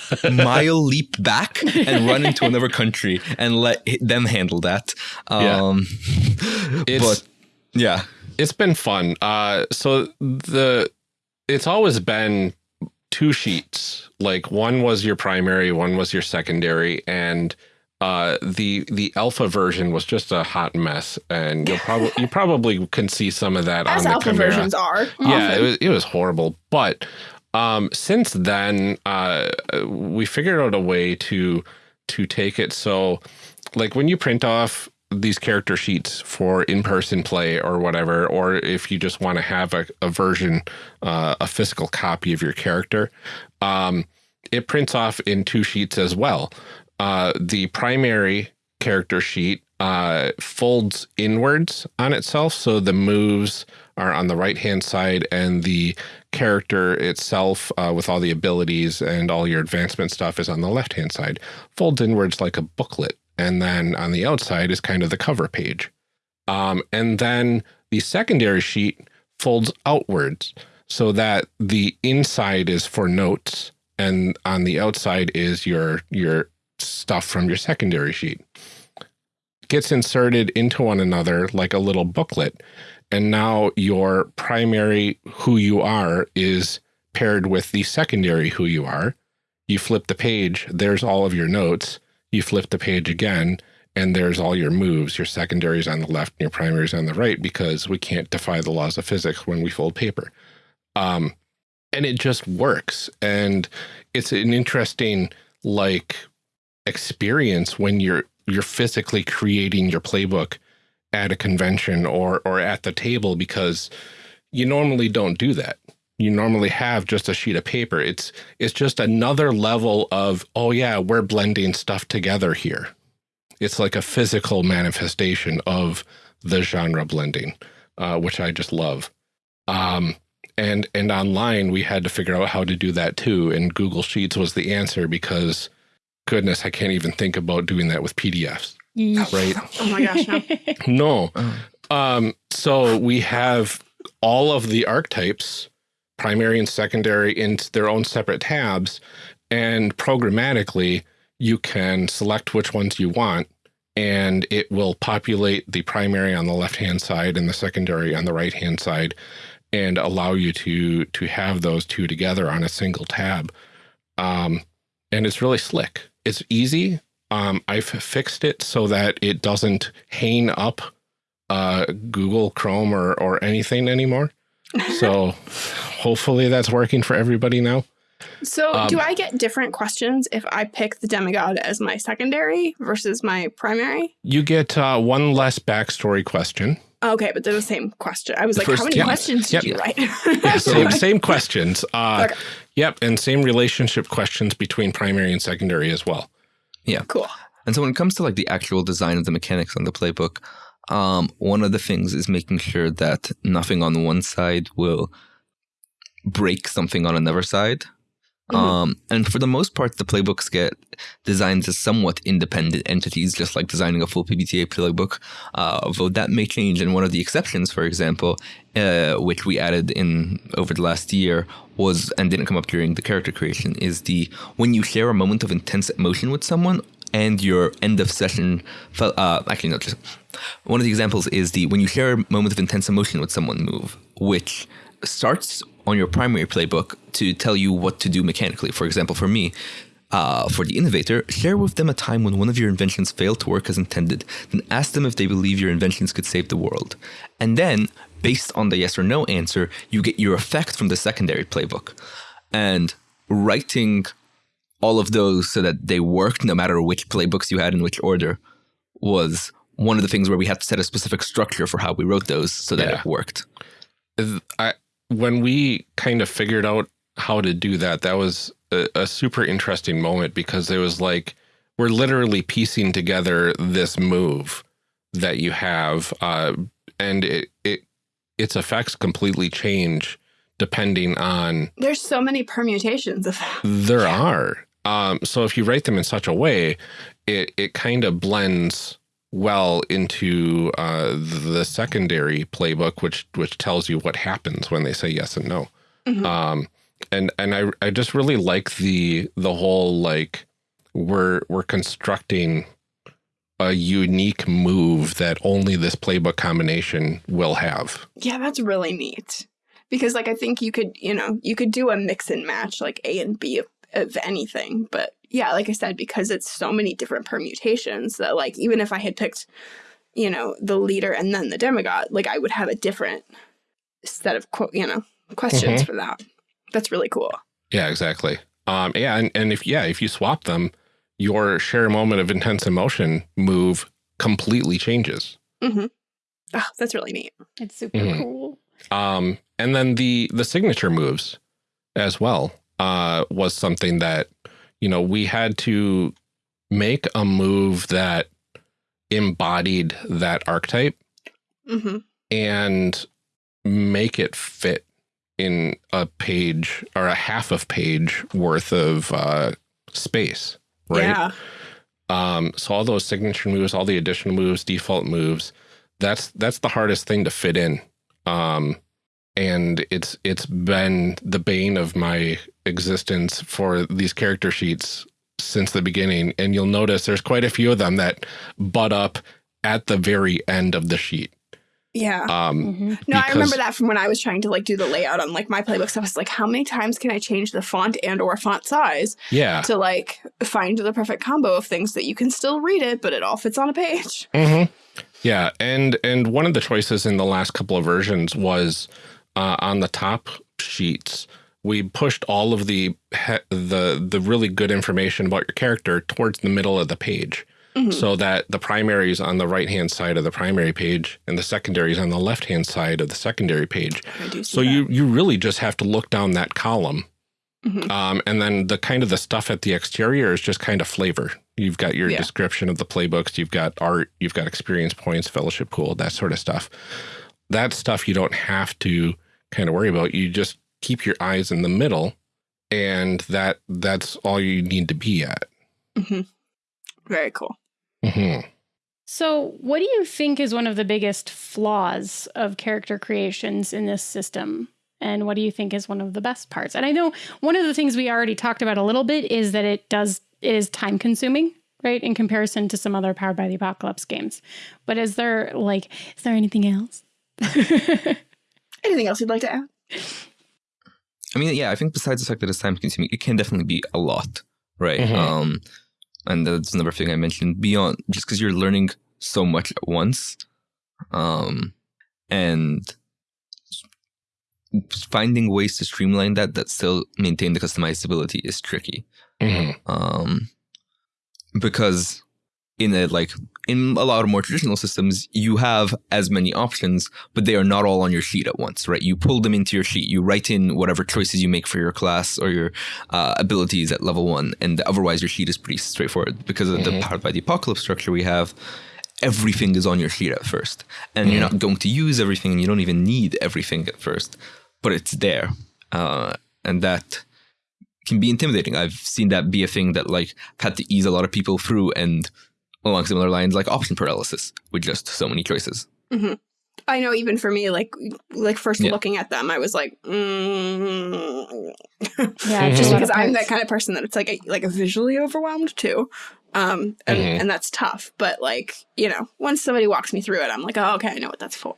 mile leap back and run into another country and let them handle that. Yeah. Um, It's but yeah, it's been fun. Uh, so the it's always been two sheets. Like one was your primary, one was your secondary, and uh, the the alpha version was just a hot mess. And you'll probably you probably can see some of that as on the alpha Chimera. versions are yeah often. it was, it was horrible but um since then uh we figured out a way to to take it. So like when you print off these character sheets for in-person play or whatever or if you just want to have a, a version uh, a physical copy of your character um it prints off in two sheets as well. Uh the primary character sheet uh folds inwards on itself so the moves are on the right hand side and the character itself uh, with all the abilities and all your advancement stuff is on the left hand side folds inwards like a booklet and then on the outside is kind of the cover page. Um, and then the secondary sheet folds outwards so that the inside is for notes and on the outside is your your stuff from your secondary sheet. Gets inserted into one another like a little booklet and now your primary who you are is paired with the secondary who you are. You flip the page, there's all of your notes. You flip the page again, and there's all your moves. Your secondaries on the left and your primaries on the right because we can't defy the laws of physics when we fold paper. Um, and it just works. And it's an interesting like experience when you're you're physically creating your playbook at a convention or or at the table because you normally don't do that. You normally have just a sheet of paper. It's it's just another level of oh yeah, we're blending stuff together here. It's like a physical manifestation of the genre blending, uh, which I just love. Um, and and online we had to figure out how to do that too. And Google Sheets was the answer because, goodness, I can't even think about doing that with PDFs. Right? Oh my gosh, no. No. Um, so we have all of the archetypes, primary and secondary, in their own separate tabs, and programmatically you can select which ones you want, and it will populate the primary on the left-hand side and the secondary on the right-hand side, and allow you to to have those two together on a single tab. Um, and it's really slick. It's easy. Um, I've fixed it so that it doesn't hang up uh, Google Chrome or, or anything anymore. So hopefully that's working for everybody now. So, Um, do I get different questions if I pick the demigod as my secondary versus my primary? You get uh, one less backstory question. Okay, but they're the same question. I was The like, first- how many questions did you write? Yeah, same, same questions. Uh, Okay. Yep, and same relationship questions between primary and secondary as well. Cool. And so when it comes to like the actual design of the mechanics on the playbook, um, one of the things is making sure that nothing on one side will break something on another side. Mhm. Um, and for the most part, the playbooks get designed as somewhat independent entities, just like designing a full PBTA playbook. Uh, although that may change. And one of the exceptions, for example, uh, which we added in over the last year, was and didn't come up during the character creation, is the when you share a moment of intense emotion with someone and your end of session. Uh, actually, not just one of the examples is the when you share a moment of intense emotion with someone move, which starts on your primary playbook to tell you what to do mechanically. For example, for me, uh, for the innovator, share with them a time when one of your inventions failed to work as intended. Then ask them if they believe your inventions could save the world. And then, based on the yes or no answer, you get your effect from the secondary playbook. And writing all of those so that they worked no matter which playbooks you had in which order was one of the things where we had to set a specific structure for how we wrote those so that Yeah. it worked. I, when we kind of figured out how to do that, that was a, a super interesting moment because it was like we're literally piecing together this move that you have, uh, and it, it its effects completely change depending on There's so many permutations of that. there are. Um, so if you write them in such a way, it it kind of blends well into uh, the secondary playbook, which which tells you what happens when they say yes and no. Mhm. Um, and and I I just really like the the whole like we're we're constructing a unique move that only this playbook combination will have. Yeah, that's really neat. Because like I think you could, you know, you could do a mix and match like A and B of, of anything, but yeah, like I said because it's so many different permutations that like even if I had picked, you know, the leader and then the demigod, like I would have a different set of quote, you know, questions for that. That's really cool. Yeah, exactly. Um, yeah, and, and if yeah, if you swap them, your share moment of intense emotion move completely changes. Mhm. Oh, that's really neat. It's super Mhm. cool. Um, and then the the signature moves as well uh, was something that you know we had to make a move that embodied that archetype hmm and make it fit in a page or a half of page worth of uh, space, right? Yeah. Um, so all those signature moves, all the additional moves, default moves, that's that's the hardest thing to fit in. Um, and it's it's been the bane of my existence for these character sheets since the beginning. And you'll notice there's quite a few of them that butt up at the very end of the sheet. Yeah. Um, Mhm. No, I remember that from when I was trying to like do the layout on like my playbooks. I was like, how many times can I change the font and or font size yeah. to like find the perfect combo of things that you can still read it, but it all fits on a page. Mm -hmm. Yeah, and and one of the choices in the last couple of versions was uh, on the top sheets. We pushed all of the the the really good information about your character towards the middle of the page, Mhm. so that the primary is on the right hand side of the primary page, and the secondary is on the left hand side of the secondary page. I do see So that. you you really just have to look down that column, Mhm. um, and then the kind of the stuff at the exterior is just kind of flavor. You've got your Yeah. description of the playbooks, you've got art, you've got experience points, fellowship pool, that sort of stuff. That stuff you don't have to kind of worry about. You just keep your eyes in the middle and that that's all you need to be at. Mhm. Very cool. hmm So, what do you think is one of the biggest flaws of character creations in this system? And what do you think is one of the best parts? And I know one of the things we already talked about a little bit is that it does it is time consuming, right? In comparison to some other Powered by the Apocalypse games. But is there like is there anything else? Anything else you'd like to add? I mean, yeah, I think besides the fact that it's time consuming, it can definitely be a lot, right? Mhm. Um, and that's another thing I mentioned beyond just because you're learning so much at once, um, and finding ways to streamline that that still maintain the customizability is tricky. hmm um, because in a like in a lot of more traditional systems you have as many options but they are not all on your sheet at once right? You pull them into your sheet. You write in whatever choices you make for your class or your uh, abilities at level one and otherwise your sheet is pretty straightforward because of the Mhm. powered by the apocalypse structure we have. Everything is on your sheet at first and you're not going to use everything and you don't even need everything at first but it's there. Uh, and that can be intimidating. I've seen that be a thing that like had to ease a lot of people through and along similar lines like option paralysis with just so many choices. I know even for me, like like first Yeah. looking at them, I was like, mm. Yeah, just because I'm that kind of person that it's like a, like a visually overwhelmed too, um, and Mhm. and that's tough. But like you know, once somebody walks me through it, I'm like, oh, okay, I know what that's for.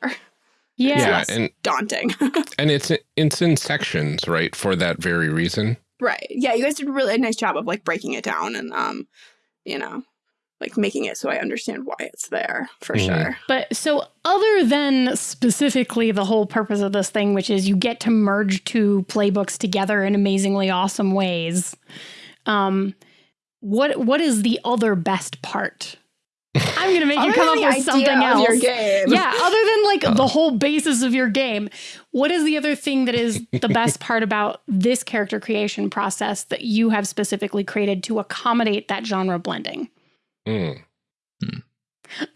Yeah. Yeah, less and Daunting, and it's it's in sections, right? For that very reason. right? Yeah, you guys did really a nice job of like breaking it down and um, you know, like making it so I understand why it's there for Mhm. sure. But so, other than specifically the whole purpose of this thing, which is you get to merge two playbooks together in amazingly awesome ways, um, what what is the other best part? I'm gonna make you come up with something else. your game. Yeah, other than like Uh. the whole basis of your game, what is the other thing that is the best part about this character creation process that you have specifically created to accommodate that genre blending? Mm.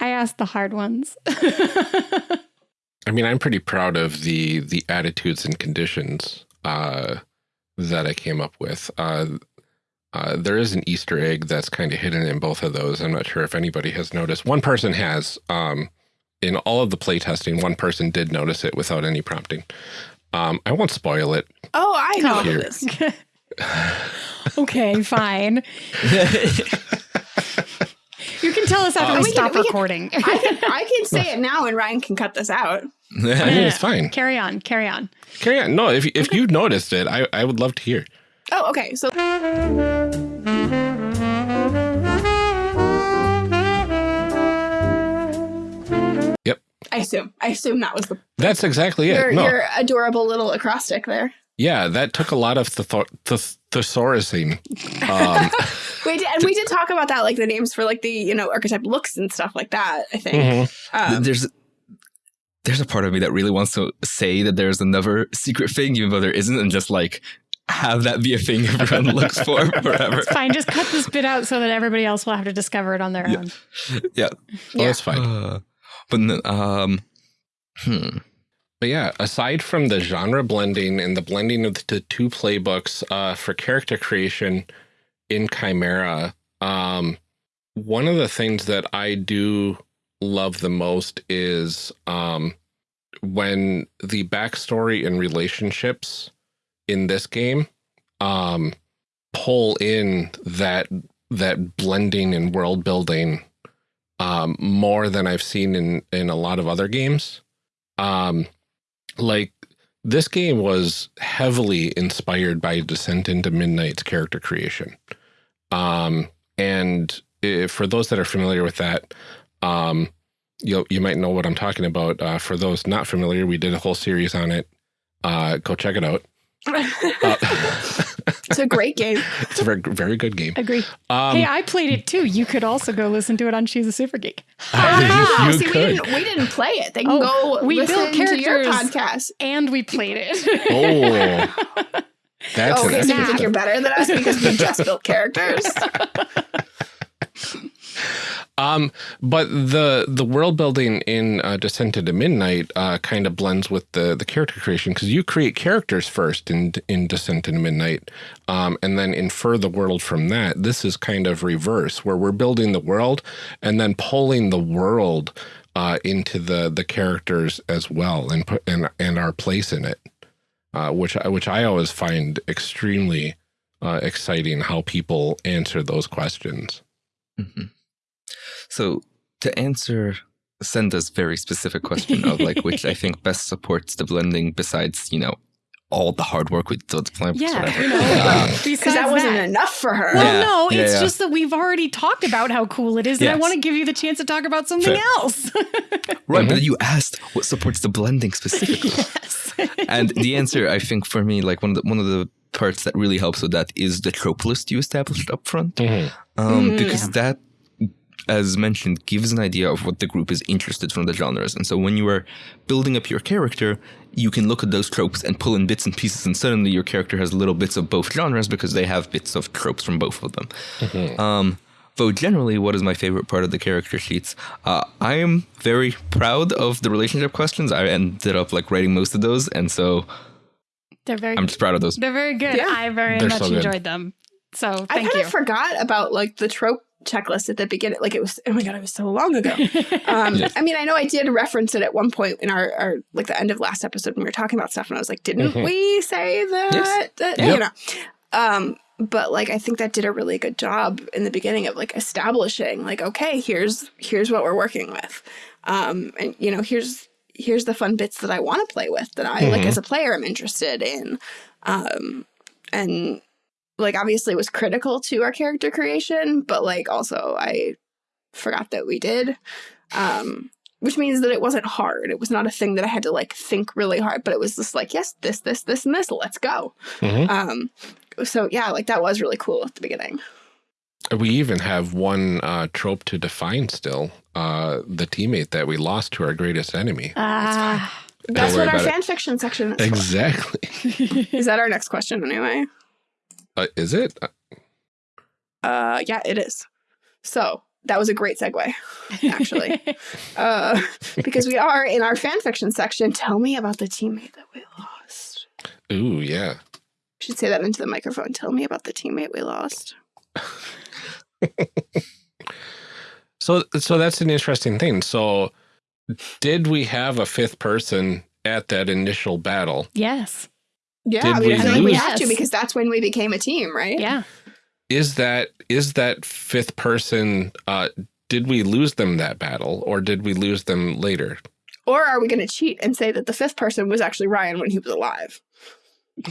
I asked the hard ones. I mean, I'm pretty proud of the the attitudes and conditions uh, that I came up with. Uh, uh, there is an Easter egg that's kind of hidden in both of those. I'm not sure if anybody has noticed. One person has. Um, in all of the playtesting, one person did notice it without any prompting. Um, I won't spoil it. Oh, I know what Here. it is. okay, fine. You can tell us after Um, we We can- stop we can- recording. I can, I can say it now, and Ryan can cut this out. I mean, it's fine. carry on, carry on. Carry on. No, if if you noticed it, I I would love to hear. Oh, okay. So Yep. I assume. I assume that was the That's exactly it. your, no, your adorable little acrostic there. Yeah, that took a lot of the th- thesaurusing. Um, We did, and we did talk about that, like the names for like the you know archetype looks and stuff like that. I think. mhm. Um, there's there's a part of me that really wants to say that there's another secret thing, even though there isn't, and just like have that be a thing everyone looks for forever. It's fine. Just cut this bit out so that everybody else will have to discover it on their Yeah. own. Yeah. Well, Yeah. that's fine. Uh, but um, hmm. But yeah, aside from the genre blending and the blending of the two playbooks uh, for character creation in Chimera, um, one of the things that I do love the most is um, when the backstory and relationships in this game um, pull in that that blending and world building um, more than I've seen in in a lot of other games. Um, like this game was heavily inspired by Descent into Midnight's character creation. Um, and if, for those that are familiar with that, um, you you might know what I'm talking about. Uh, for those not familiar, we did a whole series on it. Uh, go check it out. Uh, it's a great game. it's a very very good game. Agree. Um, hey, I played it too. You could also go listen to it on She's a Super Geek. Ah, you see, we could. didn't we didn't play it. They can Oh, go we listen built to your characters. podcast. And we played it. Oh, that's Oh, okay, so you extra think you're better than us because we just built characters? Um, but the the world building in uh, Descent into Midnight uh, kind of blends with the the character creation because you create characters first in in Descent into Midnight, um, and then infer the world from that. This is kind of reverse, where we're building the world and then pulling the world uh, into the the characters as well, and put and and our place in it, uh, which I, which I always find extremely uh, exciting how people answer those questions. Mhm. So to answer Senda's very specific question of like which I think best supports the blending besides, you know, all the hard work we did to plan Yeah, whatever. you know, Uh, Because that wasn't that- enough for her. Well, Yeah, no, yeah, it's yeah. just that we've already talked about how cool it is, and I want to give you the chance to talk about something Fair. else. Right, but you asked what supports the blending specifically. yes. and the answer, I think, for me, like one of the one of the parts that really helps with that is the trope list you established up front, Mhm. um, Mhm. because that, as mentioned, gives an idea of what the group is interested from the genres. And so when you are building up your character, you can look at those tropes and pull in bits and pieces, and suddenly your character has little bits of both genres because they have bits of tropes from both of them. Um, though generally, what is my favorite part of the character sheets? Uh, I am very proud of the relationship questions. I ended up like writing most of those, and so They're very I'm just proud of those. they're very good. Yeah. I very They're much so enjoyed them. So I kind you. of forgot about like the trope checklist at the beginning. Like it was, oh my god, it was so long ago. Um, Yes. I mean, I know I did reference it at one point in our, our like the end of last episode when we were talking about stuff, and I was like, didn't Mhm. we say that? Yes. that Yep. You know, um, but like I think that did a really good job in the beginning of like establishing like, okay, here's here's what we're working with, um, and you know, here's here's the fun bits that I want to play with that I like Mhm. as a player I'm interested in, um, and like obviously was critical to our character creation, but like also I forgot that we did. Um which means that it wasn't hard. It was not a thing that I had to like think really hard, but it was just like, yes, this, this, this, and this, let's go. Mhm. Um so yeah, like that was really cool at the beginning. We even have one uh, trope to define still uh, the teammate that we lost to our greatest enemy. Ah, That's what our about it. fan fiction section is. Exactly. Is that our next question anyway? Uh, is it? Uh yeah, it is. So that was a great segue. Actually. Uh because we are in our fan fiction section. Tell me about the teammate that we lost. Ooh, yeah. should say that into the microphone. Tell me about the teammate we lost. So, so that's an interesting thing. So, did we have a fifth person at that initial battle? yes. Yeah, Did I mean, we I feel like we lose? have to because that's when we became a team, right? Yeah. Is that is that fifth person? Uh, did we lose them that battle, or did we lose them later? Or are we going to cheat and say that the fifth person was actually Ryan when he was alive?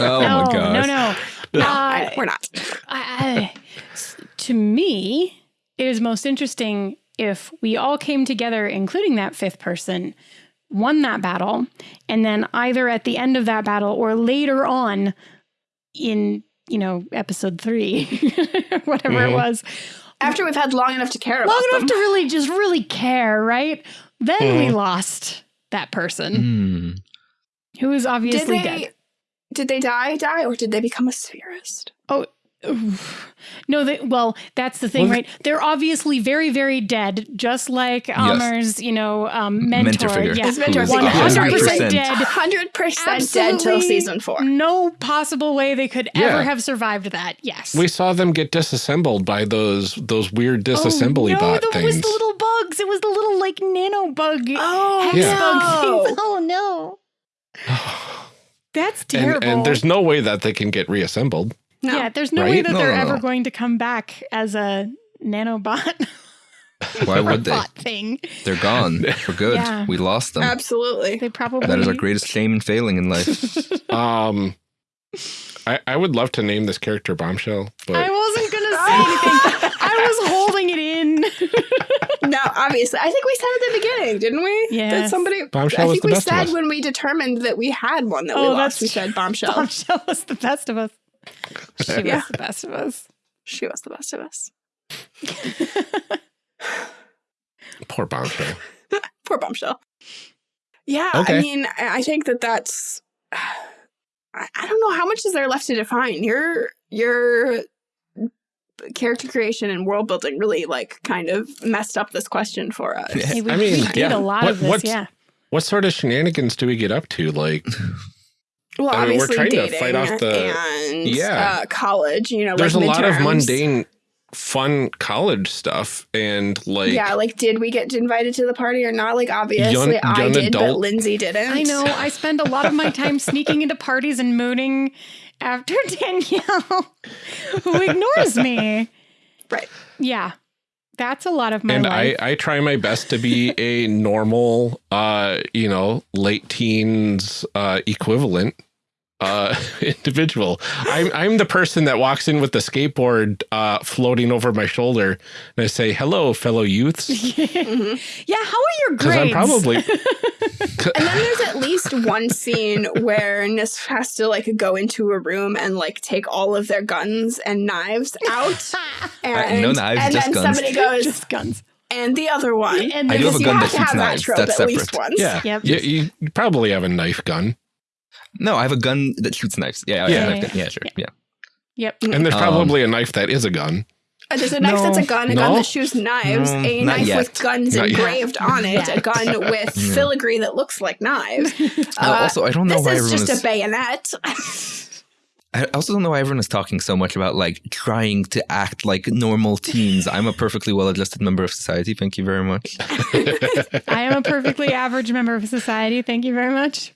Oh no, my god! no, no. No, Uh, I- we're not. I, I, to me, it is most interesting if we all came together, including that fifth person, won that battle, and then either at the end of that battle or later on in, you know, episode three, whatever it Mhm. was, After we've had long enough to care about long enough them. to really just really care, right? Then we Mhm. lost that person Hmm. who is did obviously they dead. did they die die or did they become a spherist? Oof. No, they, well, that's the thing, Well, right? They're obviously very, very dead, just like Amr's, you know, um, mentor. Mentor figure. Yeah, His mentor Who is figure. one hundred 100% dead. Hundred percent dead Absolutely till season four. No possible way they could Yeah. ever have survived that. Yes. we saw them get disassembled by those those weird disassembly oh, no, bot the, things. It was the little bugs. It was the little like nano bug. Oh hex Yeah. bug no. things. Oh no, that's terrible. and, and there's no way that they can get reassembled. No. yeah, there's no way that No, they're no, ever no. going to come back as a nanobot. Why would they? robot thing. They're gone for good. Yeah. We lost them. Absolutely. They probably That is our greatest shame and failing in life. Um, I I would love to name this character Bombshell, but I wasn't gonna say anything. I was holding it in. No, obviously. I think we said at the beginning, didn't we? Yeah. That somebody Bombshell I was think the we best of said when we determined that we had one that we Oh, lost. that's We said bombshell. Bombshell was the best of us. She was Yeah. the best of us. She was the best of us. poor Bombshell. Poor bombshell. Yeah, Okay. I mean, I I think that that's. I I don't know how much is there left to define. Your your character creation and world building really like kind of messed up this question for us. Hey, we, I mean, we did yeah. a lot What- of this, yeah. What sort of shenanigans do we get up to? Like, Well, I mean, we're obviously trying to dating fight off the- and Yeah. uh, college. You know, there's like a lot of mundane, fun college stuff, and like, yeah, like did we get invited to the party or not? Like obviously Young- I young did, but Lindsay didn't. I know. I spend a lot of my time sneaking into parties and mooning after Danielle, who ignores me. Right. Yeah. That's a lot of my and life. I, I try my best to be a normal, uh, you know, late teens uh, equivalent uh, individual. I'm I'm the person that walks in with the skateboard uh, floating over my shoulder, and I say, "Hello, fellow youths," yeah. How are your because I'm grades? probably And then there's at least one scene where Nis has to like go into a room and like take all of their guns and knives out. And, no knives, and just then guns. somebody goes, just guns. and the other one. And I do have a gun have that shoots knives. trope That's at least separate. once. yeah. Yep. You, you probably have a knife gun, No, I have a gun that shoots knives. Yeah, Yeah. yeah, yeah, yeah, sure, yeah. Yep. and there's Um, probably a knife that is a gun. Uh, There's a knife No. that's a gun, a gun that shoots knives, No, a knife yet. with guns Not yet. engraved on it, a gun with filigree that looks like knives. Uh, also, I don't know this why is just is. a bayonet. I also don't know why everyone is talking so much about like trying to act like normal teens. I'm a perfectly well-adjusted member of society. Thank you very much. I am a perfectly average member of society. Thank you very much.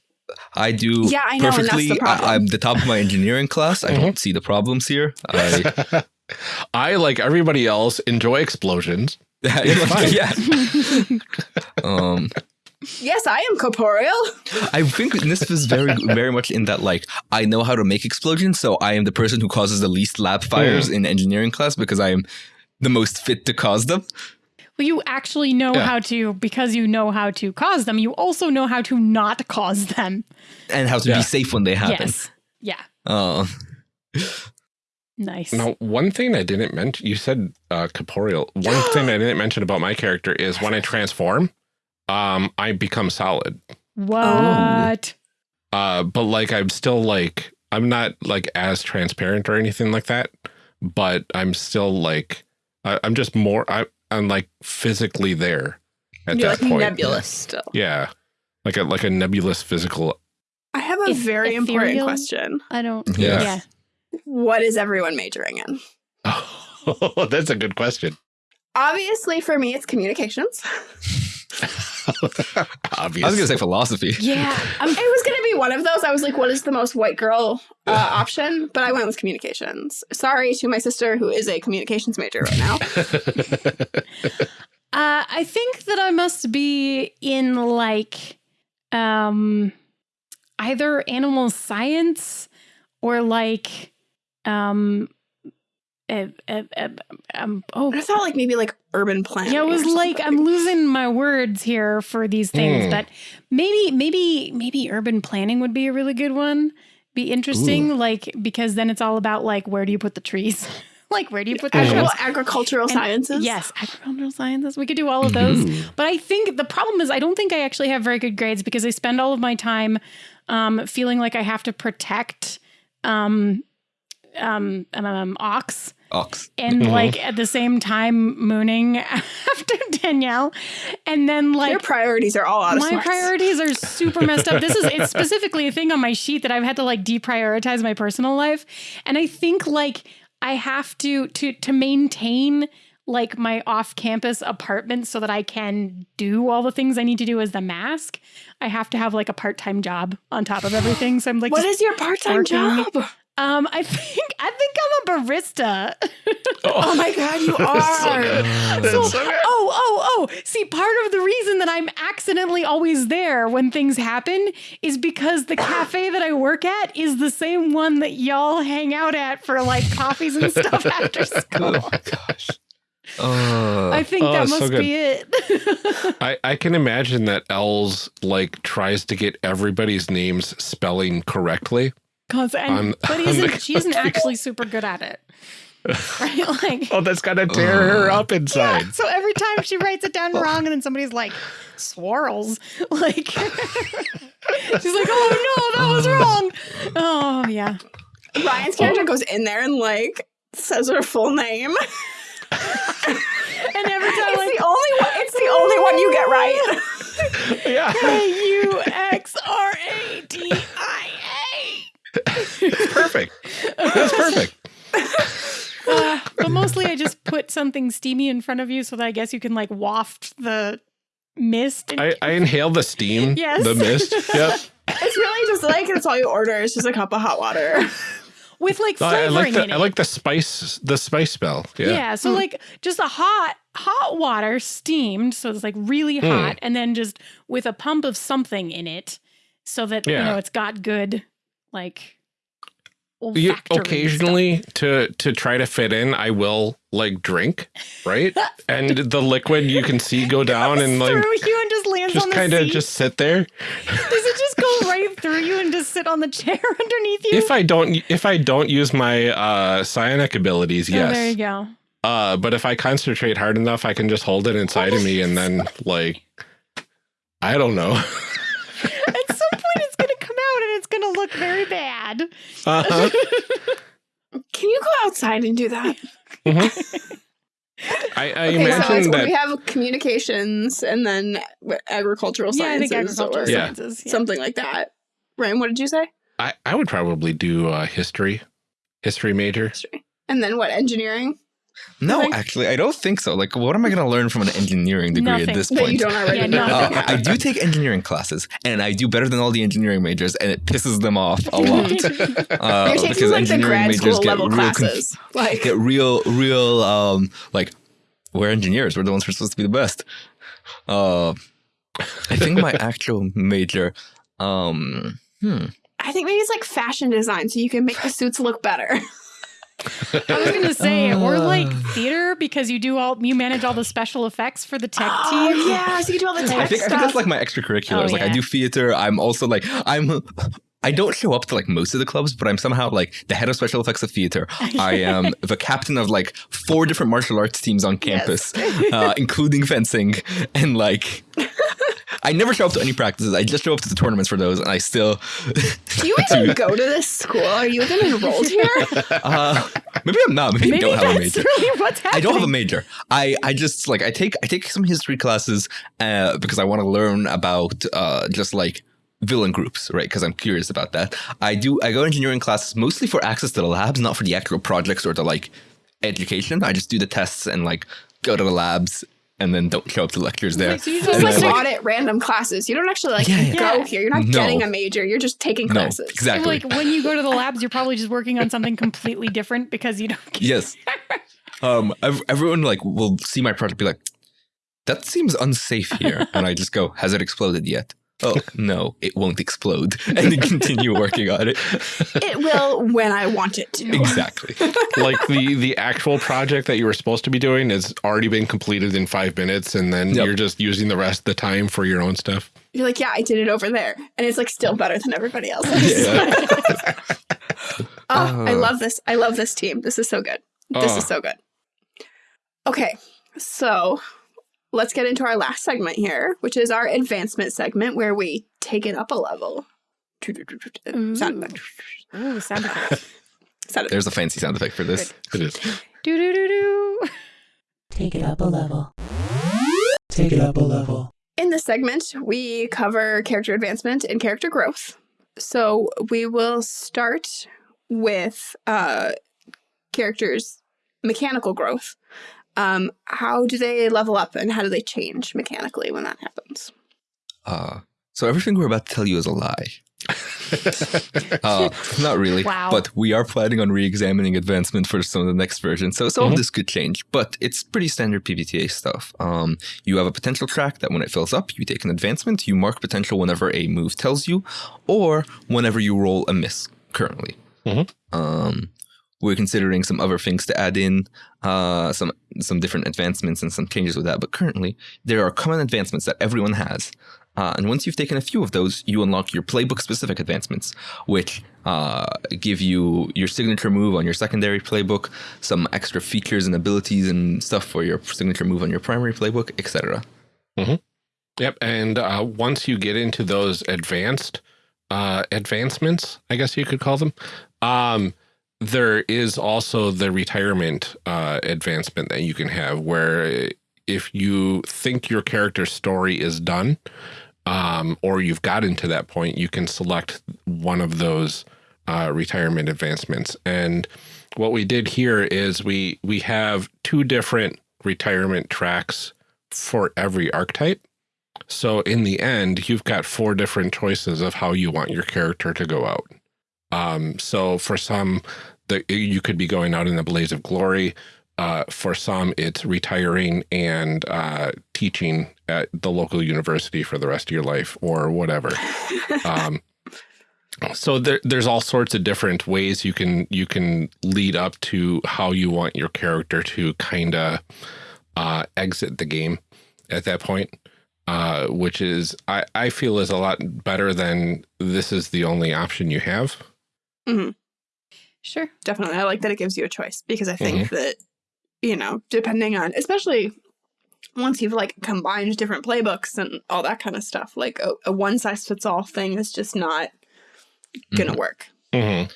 I do Yeah, I know, and that's perfectly. the problem. I, am the top of my engineering class. I don't see the problems here. I, I, like everybody else, enjoy explosions. yeah. um, yes, I am corporeal. I think this was very, very much in that like I know how to make explosions, so I am the person who causes the least lab fires in engineering class because I am the most fit to cause them. Well, you actually know Yeah. how to, because you know how to cause them, you also know how to not cause them. and how to Yeah. be safe when they happen. Yes. Yeah. Uh, Nice. Now, one thing I didn't mention, you said uh, corporeal. One thing I didn't mention about my character is when I transform, um, I become solid. What? Uh, but like, I'm still like, I'm not like as transparent or anything like that. But I'm still like, I, I'm just more. I, I'm like physically there at You're that like point. nebulous still. Yeah, like a like a nebulous physical. I have a Eth- very important question. I don't. Yeah. Yeah. What is everyone majoring in? Oh, that's a good question. Obviously, for me, it's communications. Obviously, I was gonna say philosophy. Yeah, um, it was going to be one of those. I was like, what is the most white girl uh, option? But I went with communications. Sorry to my sister, who is a communications major right now. Uh, I think that I must be in like um either animal science or like um uh, uh, uh, um oh I thought like maybe like urban planning. yeah, it was like. I'm losing my words here for these things, Hmm. but maybe maybe maybe urban planning would be a really good one. Be interesting, like because then it's all about like where do you put the trees, like where do you put the Actual shrubs? agricultural And- sciences. Yes, agricultural sciences. We could do all of those. But I think the problem is I don't think I actually have very good grades because I spend all of my time um, feeling like I have to protect um, um, um, um, ox Ox. and like at the same time mooning after Danielle. And then like Your priorities are all out of my sorts. priorities are super messed up. This is it's specifically a thing on my sheet that I've had to like deprioritize my personal life. And I think like I have to to to maintain like my off-campus apartment so that I can do all the things I need to do as the mask. I have to have like a part-time job on top of everything. So I'm like What just- is your part-time working. job? Um I think I think I'm a barista. Oh my god, you are. So, oh, oh, oh. See, part of the reason that I'm accidentally always there when things happen is because the cafe that I work at is the same one that y'all hang out at for like coffees and stuff after school. Oh my gosh. Uh, I think Oh, that it's so must be it. I, I can imagine that Els like tries to get everybody's names spelling correctly. 'Cause- and- On- but on the isn't, she isn't actually super good at it. Right? Like, Oh, that's gonna tear her uh. up inside. Yeah, so every time she writes it down oh. wrong, and then somebody's like, swirls. Like, she's like, oh no, that was wrong. Oh, yeah. Ryan's character goes in there and like says her full name. And every time, It's like, the only one. It's the only one you get right. Yeah. K U X R A D I perfect. That's perfect. Uh, but mostly, I just put something steamy in front of you so that I guess you can like waft the mist. I, I inhale the steam, Yes. the mist. Yep. It's really just like that's all you order. It's just a cup of hot water. with like No, I like the in it. I like the spice the spice smell. yeah. Yeah. so like just a hot hot water steamed, so it's like really Hmm. hot, and then just with a pump of something in it, so that you know it's got good like. You- occasionally to to try to fit in, I will like drink, right? and the liquid you can see go down and like you and just lands just kind of just sit there. Does it just go right through you and just sit on the chair underneath you? If I don't if I don't use my uh psionic abilities, Oh, there yes. you go. Uh but if I concentrate hard enough, I can just hold it inside of me and then like I don't know. At some point, it's going to come out and it's going to look very bad. Uh-huh. Can you go outside and do that? I, I Okay, imagine it's, that we have communications and then what, agricultural Yeah, I sciences think agricultural or Yeah. sciences. Yeah. something like that. Ryan, what did you say? I, I would probably do uh, history, history major. History. And then what? Engineering? No, Like- actually, I don't think so. Like, what am I going to learn from an engineering degree Nothing. at this That you point? don't already Yeah, know. Uh, I do take engineering classes, and I do better than all the engineering majors, and it pisses them off a lot. Uh, You're taking because like the engineering grad majors school get level real conf- classes. like get real, real, um, like we're engineers. We're the ones who are supposed to be the best. Uh, I think my actual major, um, hmm, I think maybe it's like fashion design, so you can make the suits look better. I was going to say, or like theater because you do all, you manage all the special effects for the tech oh team. yeah, so you do all the I tech think, I think that's like my extracurriculars. Oh, like I do theater. I'm also like I'm. I don't show up to like most of the clubs, but I'm somehow like the head of special effects of theater. I am the captain of like four different martial arts teams on campus, uh, including fencing, and like. I never show up to any practices. I just show up to the tournaments for those, and I still. do you even go to this school? Are you even enrolled here? Uh, maybe I'm not. Maybe, I don't have a major. really what's I don't have a major. I, I just like I take I take some history classes uh, because I want to learn about uh, just like villain groups, right? Because I'm curious about that. I do I go engineering classes mostly for access to the labs, not for the actual projects or the like education. I just do the tests and like go to the labs and then don't show up to lectures there. so you Just just like like, audit random classes. You don't actually like Yeah, yeah. go Yeah. here. You're not No. getting a major. You're just taking no, classes. exactly. like when you go to the labs, you're probably just working on something completely different because you don't. Get yes. Um, ev- everyone like will see my project, be like, "That seems unsafe here," and I just go, "Has it exploded yet?" Oh no, it won't explode, and then continue working on it. It will when I want it to. Exactly. like the the actual project that you were supposed to be doing has already been completed in five minutes, and then Yep. you're just using the rest of the time for your own stuff. You're like, yeah, I did it over there, and it's like still better than everybody else's. Yeah. Oh, I Uh. love this. I love this team. This is so good. This Uh. is so good. Okay, so let's get into our last segment here, which is our advancement segment where we take it up a level. Sound effect. Ooh, sound effects. Sound effect. There's a fancy sound effect for this. It is. do do do do. Take it up a level. Take it up a level. In this segment, we cover character advancement and character growth. So we will start with uh, characters' mechanical growth. Um, how do they level up and how do they change mechanically when that happens? Uh, so everything we're about to tell you is a lie. uh, not really. Wow. But we are planning on re-examining advancement for some of the next version. So some Mhm. of this could change, but it's pretty standard PBTA stuff. Um, you have a potential track that when it fills up, you take an advancement. You mark potential whenever a move tells you, or whenever you roll a miss. Currently. Mhm. Um, we're considering some other things to add in, uh, some some different advancements and some changes with that. But currently, there are common advancements that everyone has. Uh, and once you've taken a few of those, you unlock your playbook specific advancements, which uh, give you your signature move on your secondary playbook, some extra features and abilities and stuff for your signature move on your primary playbook, etc. Yep. And uh, once you get into those advanced uh, advancements, I guess you could call them, um, there is also the retirement uh, advancement that you can have where if you think your character's story is done um, or you've gotten to that point, you can select one of those uh, retirement advancements. And what we did here is we we have two different retirement tracks for every archetype. So in the end, you've got four different choices of how you want your character to go out. Um, so for some, the, you could be going out in a blaze of glory. Uh, for some, it's retiring and uh, teaching at the local university for the rest of your life or whatever. um, so there, there's all sorts of different ways you can you can lead up to how you want your character to kind of uh, exit the game at that point, uh, which is I, I feel is a lot better than this is the only option you have. Mm -hmm. Sure. Definitely. I like that it gives you a choice because I think mm -hmm. that, you know, depending on, especially once you've like combined different playbooks and all that kind of stuff, like a, a one size fits all thing is just not going to mm -hmm. work. Mm-hmm.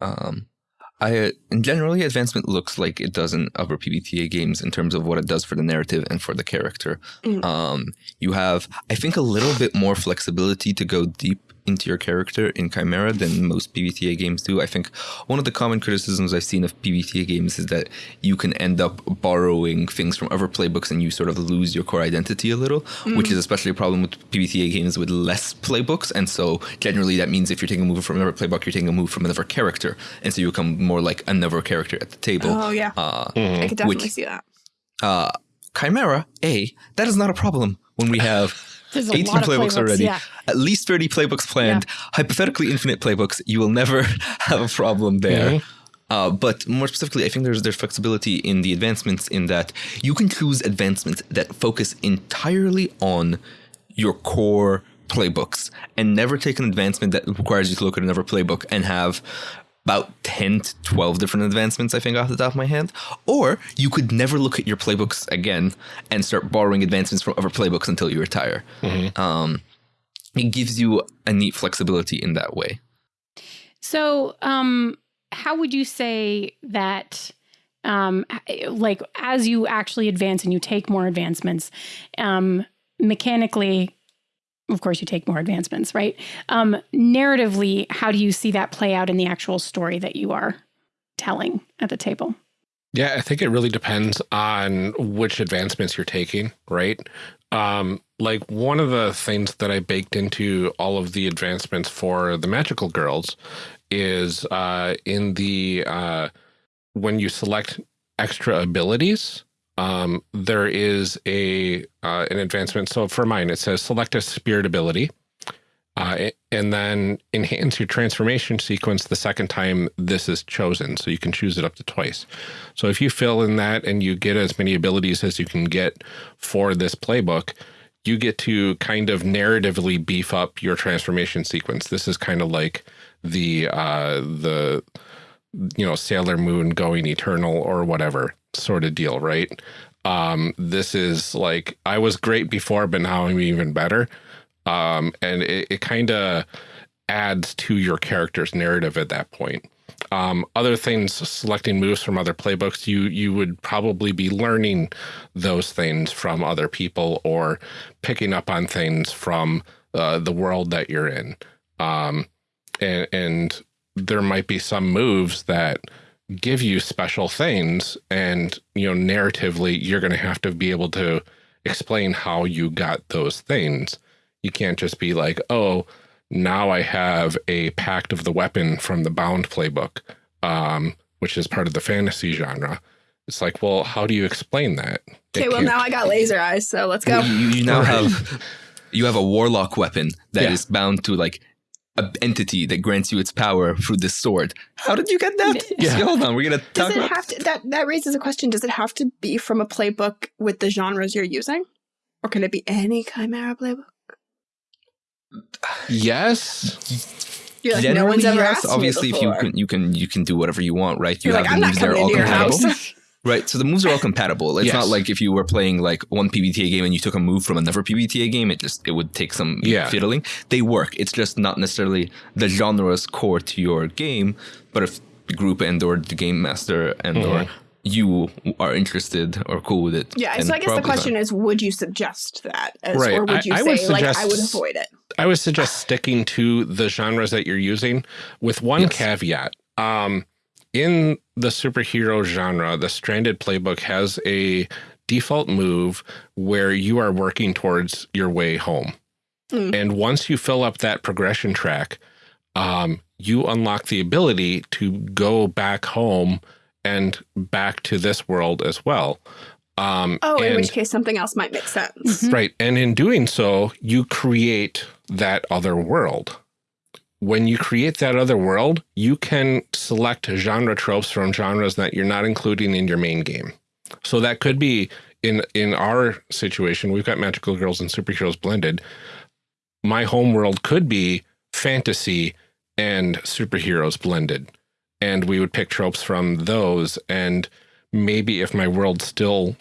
Um, I in generally advancement looks like it does in other PBTA games in terms of what it does for the narrative and for the character. Mm. Um, you have, I think, a little bit more flexibility to go deep into your character in Chimera than most PBTA games do. I think one of the common criticisms I've seen of PBTA games is that you can end up borrowing things from other playbooks and you sort of lose your core identity a little, mm. which is especially a problem with PBTA games with less playbooks. And so generally that means if you're taking a move from another playbook, you're taking a move from another character. And so you become more like another character at the table. Oh, yeah. Uh, mm. I could definitely which, see that. Uh, Chimera, A, that is not a problem when we have 18 playbooks, playbooks, already, yeah. at least 30 playbooks planned, yeah. hypothetically infinite playbooks. You will never have a problem there. Mm -hmm. uh, but more specifically, I think there's there's flexibility in the advancements in that you can choose advancements that focus entirely on your core playbooks and never take an advancement that requires you to look at another playbook and have about 10 to 12 different advancements, I think, off the top of my head. Or you could never look at your playbooks again and start borrowing advancements from other playbooks until you retire. Mm -hmm. um, it gives you a neat flexibility in that way. So, um, how would you say that? Um, like as you actually advance and you take more advancements, um, mechanically, of course, you take more advancements, right? Um, narratively, how do you see that play out in the actual story that you are telling at the table? Yeah, I think it really depends on which advancements you're taking, right? Um, like one of the things that I baked into all of the advancements for the magical girls is uh, in the uh, when you select extra abilities, um, there is a uh, an advancement. So for mine, it says select a spirit ability, uh, and then enhance your transformation sequence the second time this is chosen. So you can choose it up to twice. So if you fill in that and you get as many abilities as you can get for this playbook, you get to kind of narratively beef up your transformation sequence. This is kind of like the uh, the you know Sailor Moon going eternal or whatever sort of deal, right? Um, this is like I was great before, but now I'm even better. Um, and it, it kind of adds to your character's narrative at that point. Um, other things, selecting moves from other playbooks, you you would probably be learning those things from other people or picking up on things from uh, the world that you're in. Um, and, and there might be some moves that give you special things and you know narratively you're going to have to be able to explain how you got those things. You can't just be like oh now i have a pact of the weapon from the bound playbook um, which is part of the fantasy genre. It's like well how do you explain that? Okay well now i got laser eyes so let's go. You, you now have you have a warlock weapon that yeah. is bound to like entity that grants you its power through this sword. How did you get that? Yeah. hold on, we're gonna talk Does it have to, that that raises a question. Does it have to be from a playbook with the genres you're using? Or can it be any Chimera playbook? Yes. You're like, Generally, no one's ever yes. asked Obviously, if you can you can you can do whatever you want, right? You you're have like, the moves that are all compatible. Right. So the moves are all compatible. It's yes. not like if you were playing like one PBTA game and you took a move from another PBTA game, it just it would take some yeah. fiddling. They work. It's just not necessarily the genre's core to your game. But if the group and or the game master and Mm-hmm. or you are interested or cool with it. Yeah, so I guess the probably question is, would you suggest that, as, Right, or would you I say would like I would avoid it? I would suggest sticking to the genres that you're using with one Yes. caveat. Um, in the superhero genre, the Stranded playbook has a default move where you are working towards your way home. Mm. And once you fill up that progression track, um, you unlock the ability to go back home and back to this world as well. Um, Oh, in which case something else might make sense. Mhm. Right. And in doing so, you create that other world. When you create that other world, you can select genre tropes from genres that you're not including in your main game. So that could be in in our situation, we've got magical girls and superheroes blended. My home world could be fantasy and superheroes blended. And we would pick tropes from those and maybe if my world still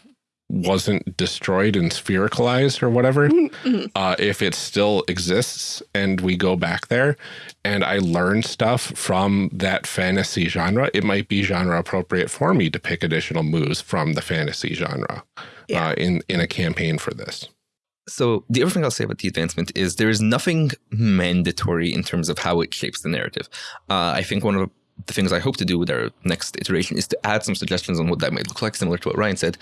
wasn't destroyed and sphericalized or whatever, Mhm. uh, if it still exists and we go back there and I learn stuff from that fantasy genre, it might be genre appropriate for me to pick additional moves from the fantasy genre Yeah. uh, in, in a campaign for this. So the other thing I'll say about the advancement is there is nothing mandatory in terms of how it shapes the narrative. Uh, I think one of the things I hope to do with our next iteration is to add some suggestions on what that might look like, similar to what Ryan said.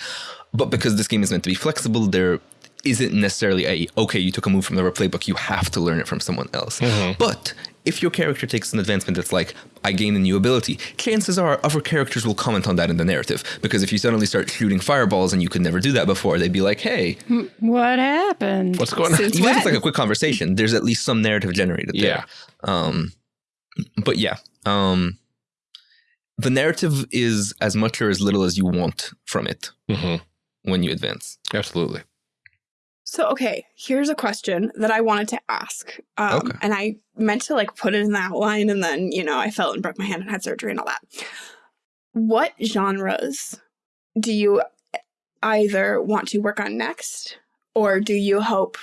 But because this game is meant to be flexible, there isn't necessarily a okay, you took a move from the playbook, you have to learn it from someone else. But if your character takes an advancement that's like, I gain a new ability, chances are other characters will comment on that in the narrative. Because if you suddenly start shooting fireballs and you could never do that before, they'd be like, hey, What happened? What's going on? Since even if it's like a quick conversation, there's at least some narrative generated there. Yeah. Um, but yeah, um, the narrative is as much or as little as you want from it hmm when you advance. Absolutely. So, okay, here's a question that I wanted to ask. Um, Okay. And I meant to like put it in the outline and then, you know, I fell and broke my hand and had surgery and all that. What genres do you either want to work on next or do you hope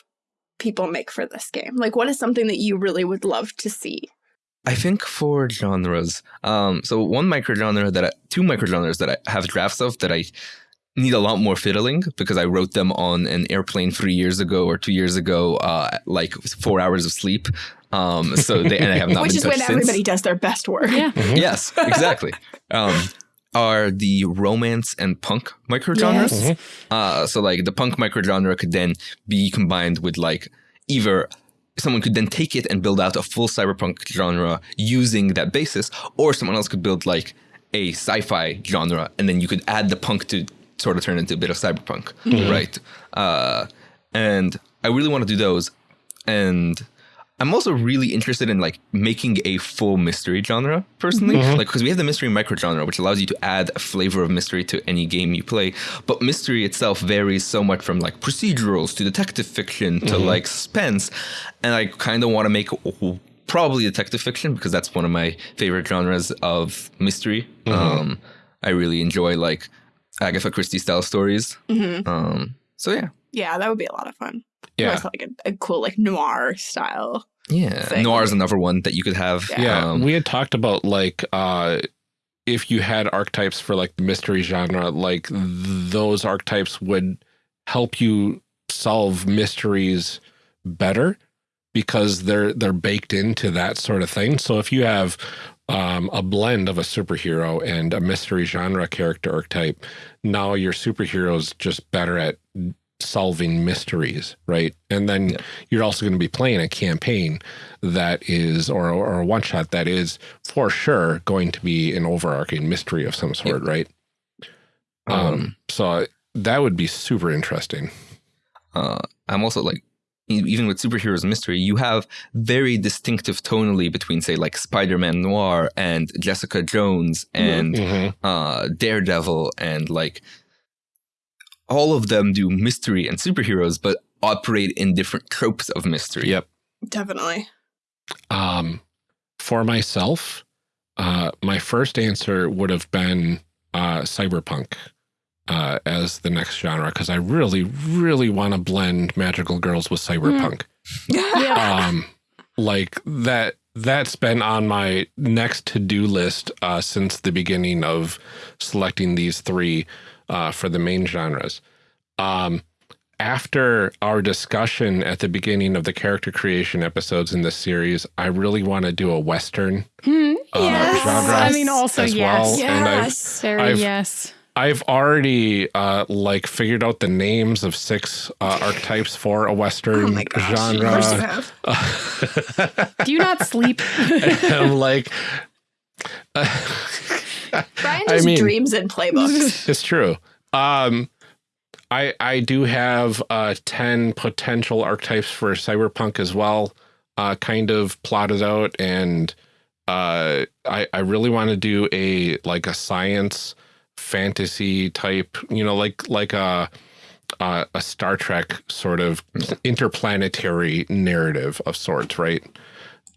people make for this game? Like, what is something that you really would love to see? I think for genres, um, so one microgenre that I, two microgenres that I have drafts of that I need a lot more fiddling because I wrote them on an airplane three years ago or two years ago, uh, like four hours of sleep. Um, so they, and I have not Which been is when since. everybody does their best work. yeah. yes, exactly. Um, are the romance and punk microgenres. Yes. Uh, so like the punk microgenre could then be combined with like either someone could then take it and build out a full cyberpunk genre using that basis, or someone else could build like a sci-fi genre, and then you could add the punk to sort of turn into a bit of cyberpunk, right? Uh, and I really want to do those, and I'm also really interested in like making a full mystery genre personally, like because we have the mystery microgenre, which allows you to add a flavor of mystery to any game you play. But mystery itself varies so much from like procedurals to detective fiction to like suspense, and I kind of want to make probably detective fiction because that's one of my favorite genres of mystery. Um, I really enjoy like Agatha Christie style stories. Mhm. Um, so yeah, Yeah, that would be a lot of fun. You Yeah. always have, like a, a cool like noir style. yeah. Thing. Noir is another one that you could have. Yeah, Um, we had talked about like uh if you had archetypes for like the mystery genre, like those archetypes would help you solve mysteries better because they're they're baked into that sort of thing. So if you have um, a blend of a superhero and a mystery genre character archetype, now your superhero's just better at solving mysteries, right? And then Yeah. you're also going to be playing a campaign that is, or, or a one shot that is for sure going to be an overarching mystery of some sort, right? Um, Um, so that would be super interesting. uh, I'm also like, even with superheroes mystery, you have very distinctive tonally between, say, like Spider-Man Noir and Jessica Jones and Mhm. uh, Daredevil, and like all of them do mystery and superheroes, but operate in different tropes of mystery. Yep. Definitely. Um, for myself, uh, my first answer would have been uh, cyberpunk uh, as the next genre because I really, really want to blend magical girls with cyberpunk. Yeah. um, like that that's been on my next to-do list uh, since the beginning of selecting these three uh, for the main genres. Um, after our discussion at the beginning of the character creation episodes in this series, I really want to do a Western Hmm, uh, yes. genre I mean, also as yes. well. And I've, Yes. Very I've- yes. I've already uh, like figured out the names of six uh, archetypes for a Western Oh my gosh. Of course you genre. have. Do you not sleep? I'm like, Brian I just mean- dreams in playbooks. It's true. Um, I I do have uh, ten potential archetypes for cyberpunk as well, uh, kind of plotted out, and uh, I I really want to do a like a science fantasy type, you know, like like a uh, a Star Trek sort of interplanetary narrative of sorts, right?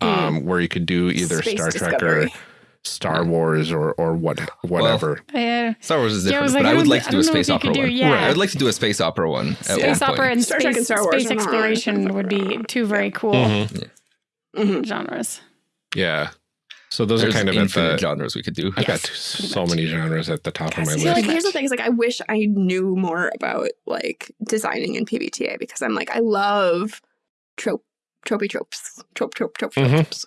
Um, where you could do either Space Star Trek discovery. or Star Wars or or what whatever. Uh, Star Wars is Yeah, I different, but I I would like to do a don't know if space opera do- one. yeah. I would like to do a space opera one. at one space opera point. and Star space, Trek and Star Wars space are not- exploration would be two very cool Mhm. Mhm. genres. Yeah. So those There's are kind of at the. genres we could do. I've got Yes, so many genres at the top of my list. like here's the thing: is like I wish I knew more about like designing in PBTA because I'm like I love trope, tropey tropes, trope, trope, trope, Mhm. tropes.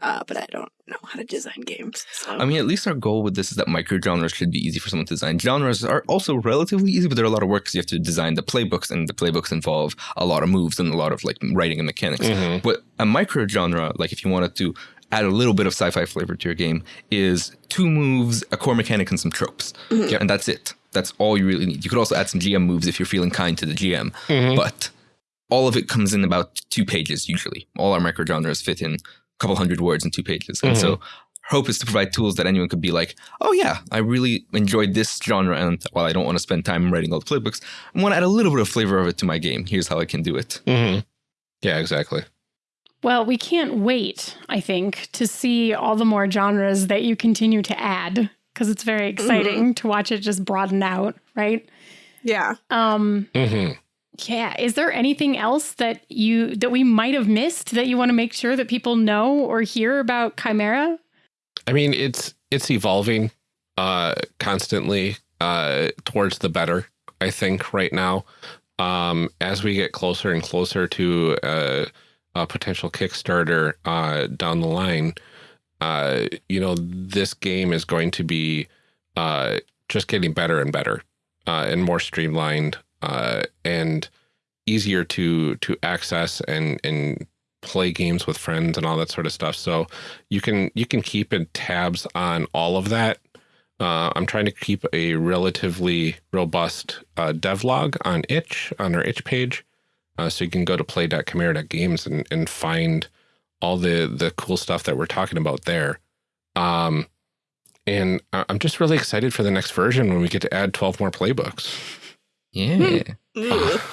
Uh, but I don't know how to design games. So. I mean, at least our goal with this is that micro genres should be easy for someone to design. Genres are also relatively easy, but they're a lot of work because you have to design the playbooks, and the playbooks involve a lot of moves and a lot of like writing and mechanics. Mhm. But a micro genre, like if you wanted to add a little bit of sci-fi flavor to your game, is two moves, a core mechanic, and some tropes, Mhm. and that's it. That's all you really need. You could also add some GM moves if you're feeling kind to the GM, Mhm. but all of it comes in about two pages usually. All our micro genres fit in a couple hundred words in two pages, and so hope is to provide tools that anyone could be like, oh yeah, I really enjoyed this genre, and while I don't want to spend time writing all the playbooks, I want to add a little bit of flavor of it to my game. Here's how I can do it. Mhm. Yeah, exactly. Well, we can't wait, I think, to see all the more genres that you continue to add because it's very exciting to watch it just broaden out, right? yeah, Um, hmm yeah. Is there anything else that you that we might have missed that you want to make sure that people know or hear about Chimera? I mean, it's it's evolving uh, constantly uh, towards the better. I think right now, um, as we get closer and closer to uh, a potential Kickstarter uh, down the line, uh, you know, this game is going to be uh, just getting better and better uh, and more streamlined uh, and easier to to access and and play games with friends and all that sort of stuff. So you can you can keep in tabs on all of that. Uh, I'm trying to keep a relatively robust uh, devlog on itch on our itch page, uh, so you can go to play.chimera.games and and find all the the cool stuff that we're talking about there. Um, and I'm just really excited for the next version when we get to add 12 more playbooks. Yeah,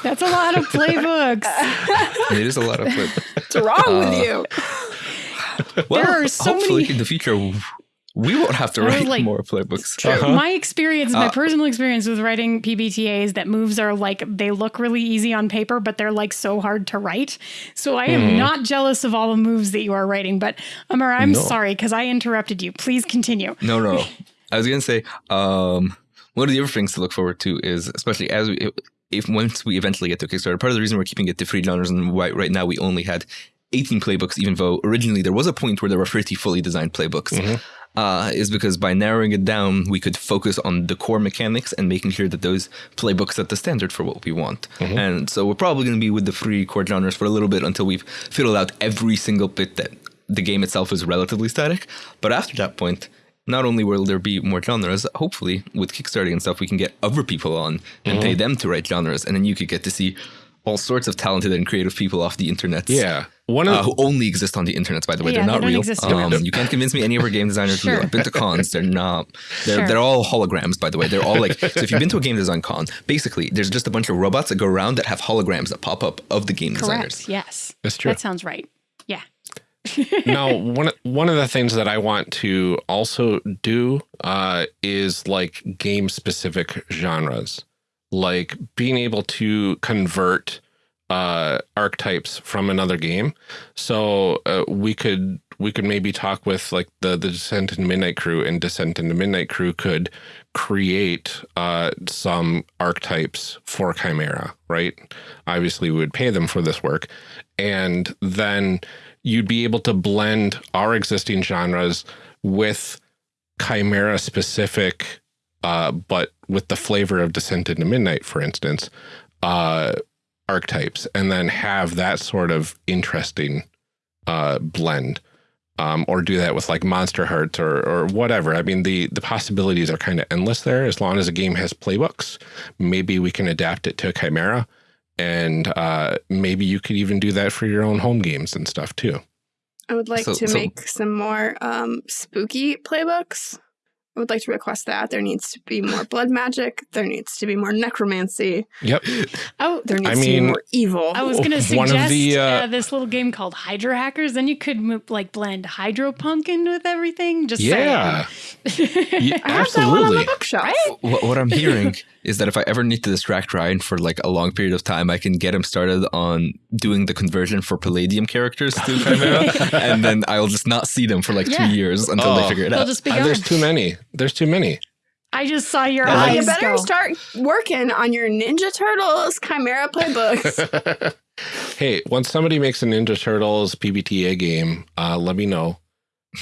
That's a lot of playbooks. it is a lot of playbooks. what's wrong Uh, with you? Well, There are so hopefully many- in the future we won't have to write like- more playbooks. Uh-huh. My experience, my Uh, personal experience with writing PBTAs, that moves are like they look really easy on paper, but they're like so hard to write. So I am Mhm. not jealous of all the moves that you are writing. But Amr, I'm No. sorry because I interrupted you. Please continue. No, no. I was gonna say, um, one of the other things to look forward to is, especially as we, if once we eventually get to Kickstarter, part of the reason we're keeping it to three genres and why right now we only had 18 playbooks, even though originally there was a point where there were 30 fully designed playbooks, Mhm. uh, is because by narrowing it down, we could focus on the core mechanics and making sure that those playbooks set the standard for what we want. And so we're probably going to be with the three core genres for a little bit until we've fiddled out every single bit that the game itself is relatively static. But after that point, not only will there be more genres, hopefully with Kickstarter and stuff, we can get other people on and pay them to write genres, and then you could get to see all sorts of talented and creative people off the internet. Yeah. One of Uh, who only exist on the internet, by the way. Yeah, they're they not don't real. exist Um, you can't convince me any of our game designers are real. Sure. I've been to cons. They're not. They're Sure. they're all holograms, by the way. They're all like. so if you've been to a game design con, basically there's just a bunch of robots that go around that have holograms that pop up of the game designers. Yes. That's true. That sounds right. Now one one of the things that I want to also do uh, is like game specific genres, like being able to convert uh, archetypes from another game. So uh, we could we could maybe talk with like the the Descent into Midnight crew, and Descent into Midnight crew could create uh, some archetypes for Chimera, right? Obviously, we would pay them for this work, and then you'd be able to blend our existing genres with Chimera specific, uh, but with the flavor of Descent into Midnight, for instance, uh, archetypes, and then have that sort of interesting uh, blend. Um, or do that with like Monster Hearts or or whatever. I mean, the the possibilities are kind of endless there. As long as a game has playbooks, maybe we can adapt it to Chimera, and uh, maybe you could even do that for your own home games and stuff too. I would like So- to so- make some more um, spooky playbooks. I would like to request that. There needs to be more blood magic. There needs to be more necromancy. Yep. Oh, There needs I to be more evil. I was going to suggest the, uh, uh, this little game called Hydro Hackers. Then you could move, like blend Hydropunk in with everything. Just Yeah. saying. Yeah, I have that one on absolutely. the bookshelf. What, what I'm hearing is that if I ever need to distract Ryan for like a long period of time, I can get him started on doing the conversion for Palladium characters to Chimera, and then I'll just not see them for like Yeah. two years until Oh. they figure it out. just be gone. there's too many. There's too many. I just saw your Well, eyes you better go. start working on your Ninja Turtles Chimera playbooks. hey, once somebody makes a Ninja Turtles PBTA game, uh, let me know,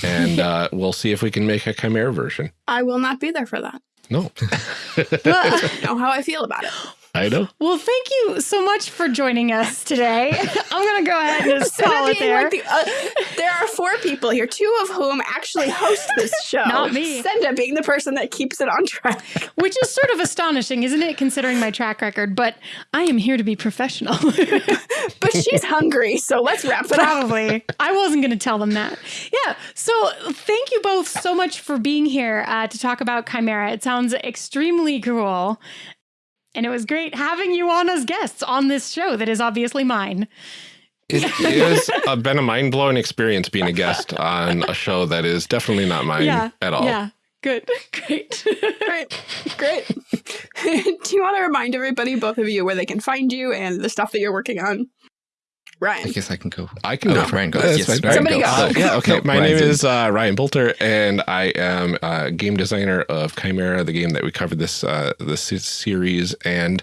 and uh, we'll see if we can make a Chimera version. I will not be there for that. No, I know how I feel about it. I know. Well, thank you so much for joining us today. I'm going to go ahead and just call it there. like the, uh, there are four people here, two of whom actually host this show. Not me. Senda being the person that keeps it on track. Which is sort of astonishing, isn't it, considering my track record? But I am here to be professional. But she's hungry, so let's wrap it up. Probably. I wasn't going to tell them that. Yeah. So thank you both so much for being here uh, to talk about Chimera. It sounds extremely cool. And it was great having you on as guests on this show that is obviously mine. It has uh, been a mind blowing experience being a guest on a show that is definitely not mine yeah. at all. Yeah. Good. Great. Great. Great. Do you want to remind everybody, both of you, where they can find you and the stuff that you're working on? I guess I can go. I can Oh, go. Ryan goes. That's Yes, fine. Ryan Somebody goes. go. Uh, yeah, okay. No, My Ryan's name is uh, Ryan Boelter, and I am a game designer of Chimera, the game that we covered this uh, this series, and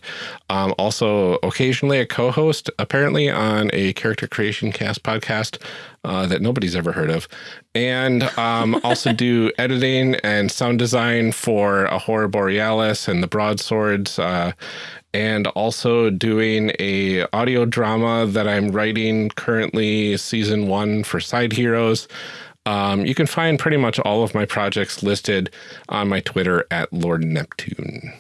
um, also occasionally a co-host, apparently on a character creation cast podcast uh, that nobody's ever heard of, and um, also do editing and sound design for a Horror Borealis and the Broadswords. Uh, and also doing a audio drama that I'm writing currently, season one for Side Heroes. Um, you can find pretty much all of my projects listed on my Twitter at Lord Neptune.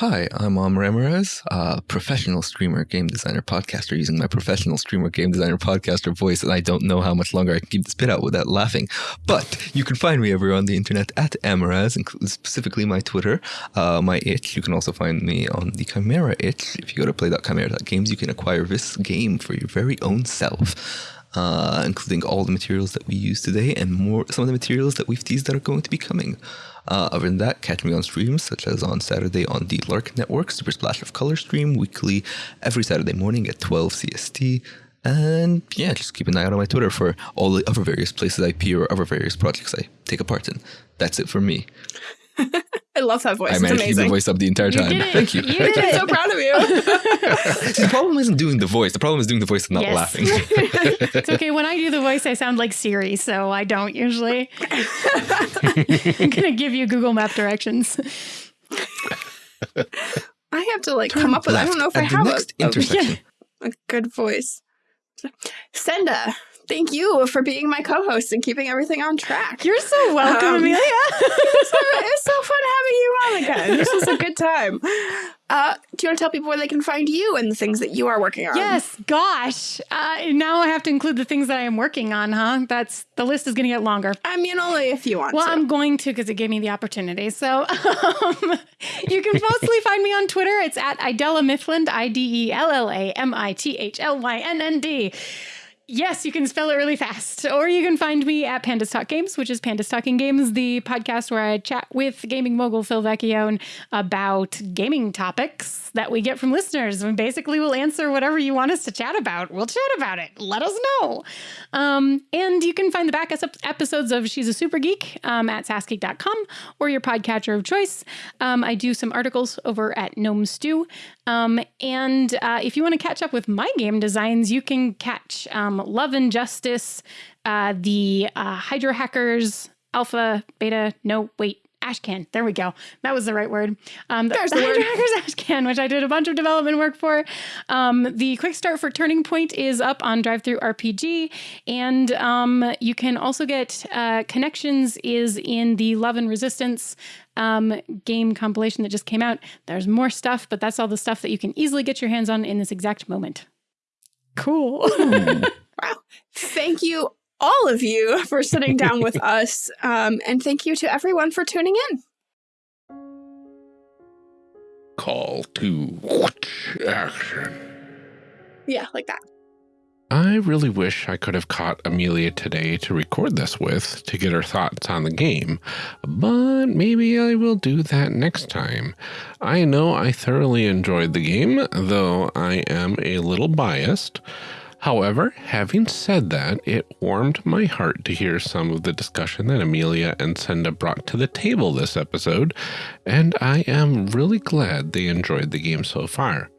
Hi, I'm Amr Ammourazz, a professional streamer, game designer, podcaster using my professional streamer, game designer, podcaster voice, and I don't know how much longer I can keep this bit out without laughing. But you can find me everywhere on the internet at including specifically my Twitter, uh, my itch. You can also find me on the Chimera itch. If you go to play.chimera.games, you can acquire this game for your very own self. Uh, including all the materials that we use today and more some of the materials that we've teased that are going to be coming. Uh, other than that, catch me on streams such as on Saturday on the Lark Network, Super Splash of Color stream weekly every Saturday morning at 12 CST. And yeah, just keep an eye out on my Twitter for all the other various places I appear or other various projects I take a part in. That's it for me. I love that voice. I it's managed to keep the voice up the entire You time. did it. Thank you. You did I'm so proud of you. See, the problem isn't doing the voice. The problem is doing the voice and not Yes. laughing. It's okay. When I do the voice, I sound like Siri, so I don't usually. I'm going to give you Google Map directions. I have to like come up with. I don't know if I have a, a, intersection. a good voice. Senda, thank you for being my co-host and keeping everything on track. You're so welcome, Um, Amelia. it's, so, it's so fun having you on again. This is a good time. Uh, do you want to tell people where they can find you and the things that you are working on? yes, gosh. Uh, now I have to include the things that I am working on, huh? That's the list is going to get longer. I mean, only if you want Well, to. I'm going to because it gave me the opportunity. So um, you can mostly find me on Twitter. It's at Idella Mithlynnd, I D E L L A M I T H L Y N N D. Yes, you can spell it really fast. Or you can find me at Pandas Talk Games, which is Pandas Talking Games, the podcast where I chat with gaming mogul Phil Vecchione about gaming topics that we get from listeners. And basically, we'll answer whatever you want us to chat about. We'll chat about it. Let us know. Um, and you can find the back episodes of She's a Super Geek um, at sassgeek.com or your podcatcher of choice. Um, I do some articles over at Gnome Stew. Um, and uh, if you want to catch up with my game designs, you can catch um, Love and Justice, uh, the uh, Hydro Hackers, Alpha, Beta, no, wait, Ashcan. There we go. That was the right word. Um, the, There's the, the word. Hackers Ashcan, which I did a bunch of development work for. Um, the quick start for Turning Point is up on DriveThruRPG, and um, you can also get uh, Connections is in the Love and Resistance um, game compilation that just came out. There's more stuff, but that's all the stuff that you can easily get your hands on in this exact moment. Cool. Wow. Thank you, all of you, for sitting down with us. Um, and thank you to everyone for tuning in. Call to action. Yeah, like that. I really wish I could have caught Amelia today to record this with to get her thoughts on the game, but maybe I will do that next time. I know I thoroughly enjoyed the game, though I am a little biased. However, having said that, it warmed my heart to hear some of the discussion that Amelia and Senda brought to the table this episode, and I am really glad they enjoyed the game so far.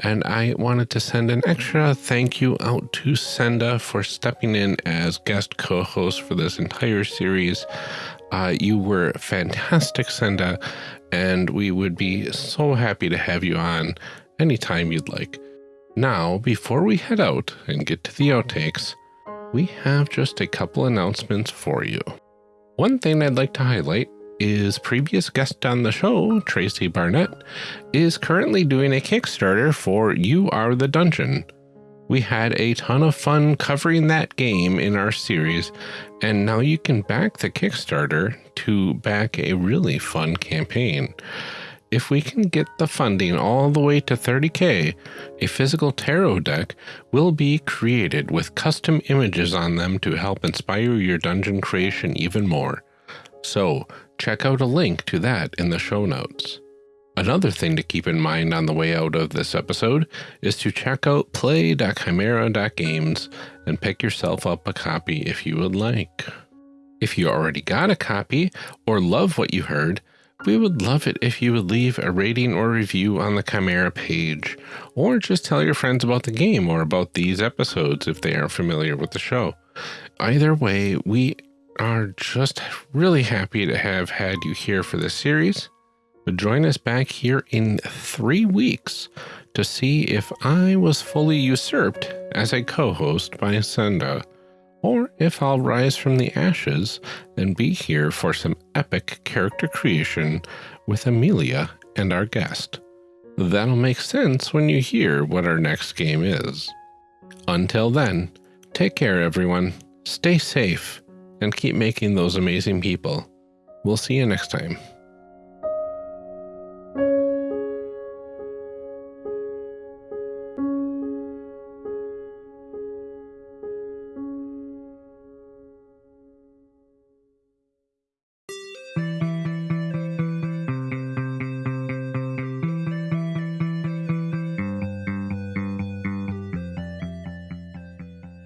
And I wanted to send an extra thank you out to Senda for stepping in as guest co host for this entire series. Uh, you were fantastic, Senda, and we would be so happy to have you on anytime you'd like. Now, before we head out and get to the outtakes, we have just a couple announcements for you. One thing I'd like to highlight is previous guest on the show, Tracy Barnett, is currently doing a Kickstarter for You Are the Dungeon. We had a ton of fun covering that game in our series, and now you can back the Kickstarter to back a really fun campaign. If we can get the funding all the way to 30k, a physical tarot deck will be created with custom images on them to help inspire your dungeon creation even more. So, check out a link to that in the show notes. Another thing to keep in mind on the way out of this episode is to check out play.chimera.games and pick yourself up a copy if you would like. If you already got a copy or love what you heard, we would love it if you would leave a rating or review on the Chimera page, or just tell your friends about the game or about these episodes if they are familiar with the show. Either way, we are just really happy to have had you here for this series. But join us back here in three weeks to see if I was fully usurped as a co host by Senda, or if I'll rise from the ashes and be here for some epic character creation with Amelia and our guest. That'll make sense when you hear what our next game is. Until then, take care, everyone, stay safe, and keep making those amazing people. We'll see you next time.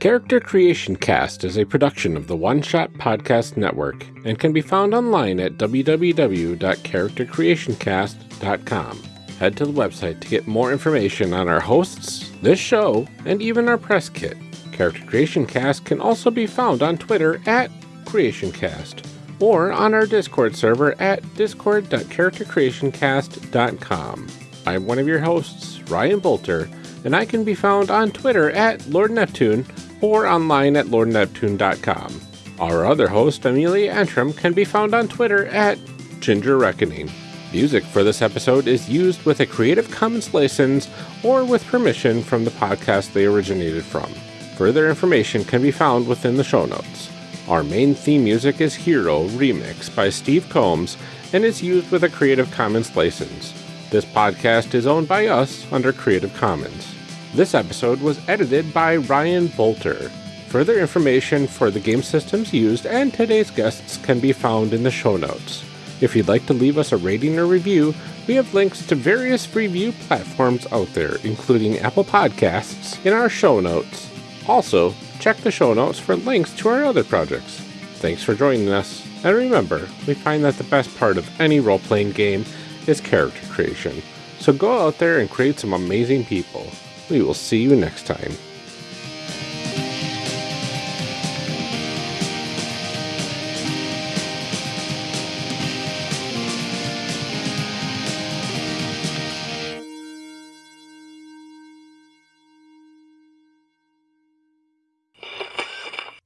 Character Creation Cast is a production of the One Shot Podcast Network and can be found online at www.charactercreationcast.com. Head to the website to get more information on our hosts, this show, and even our press kit. Character Creation Cast can also be found on Twitter at CreationCast or on our Discord server at discord.charactercreationcast.com. I'm one of your hosts, Ryan Boelter, and I can be found on Twitter at Lord Neptune or online at lordneptune.com. Our other host, Amelia Antrim, can be found on Twitter at Ginger Reckoning. Music for this episode is used with a Creative Commons license or with permission from the podcast they originated from. Further information can be found within the show notes. Our main theme music is Hero Remix by Steve Combs and is used with a Creative Commons license. This podcast is owned by us under Creative Commons. This episode was edited by Ryan Boelter. Further information for the game systems used and today's guests can be found in the show notes. If you'd like to leave us a rating or review, we have links to various review platforms out there, including Apple Podcasts, in our show notes. Also, check the show notes for links to our other projects. Thanks for joining us, and remember, we find that the best part of any role playing game is character creation. So go out there and create some amazing people. We will see you next time.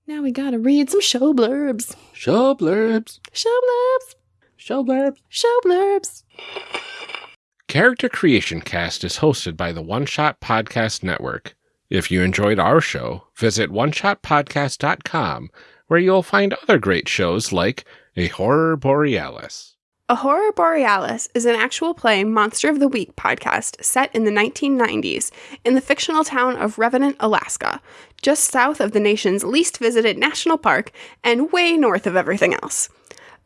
Now we gotta read some show blurbs. Show blurbs. Show blurbs. Show blurbs. Show blurbs. Character Creation Cast is hosted by the One Shot Podcast Network. If you enjoyed our show, visit oneshotpodcast.com where you'll find other great shows like A Horror Borealis. A Horror Borealis is an actual play Monster of the Week podcast set in the 1990s in the fictional town of Revenant, Alaska, just south of the nation's least visited national park and way north of everything else.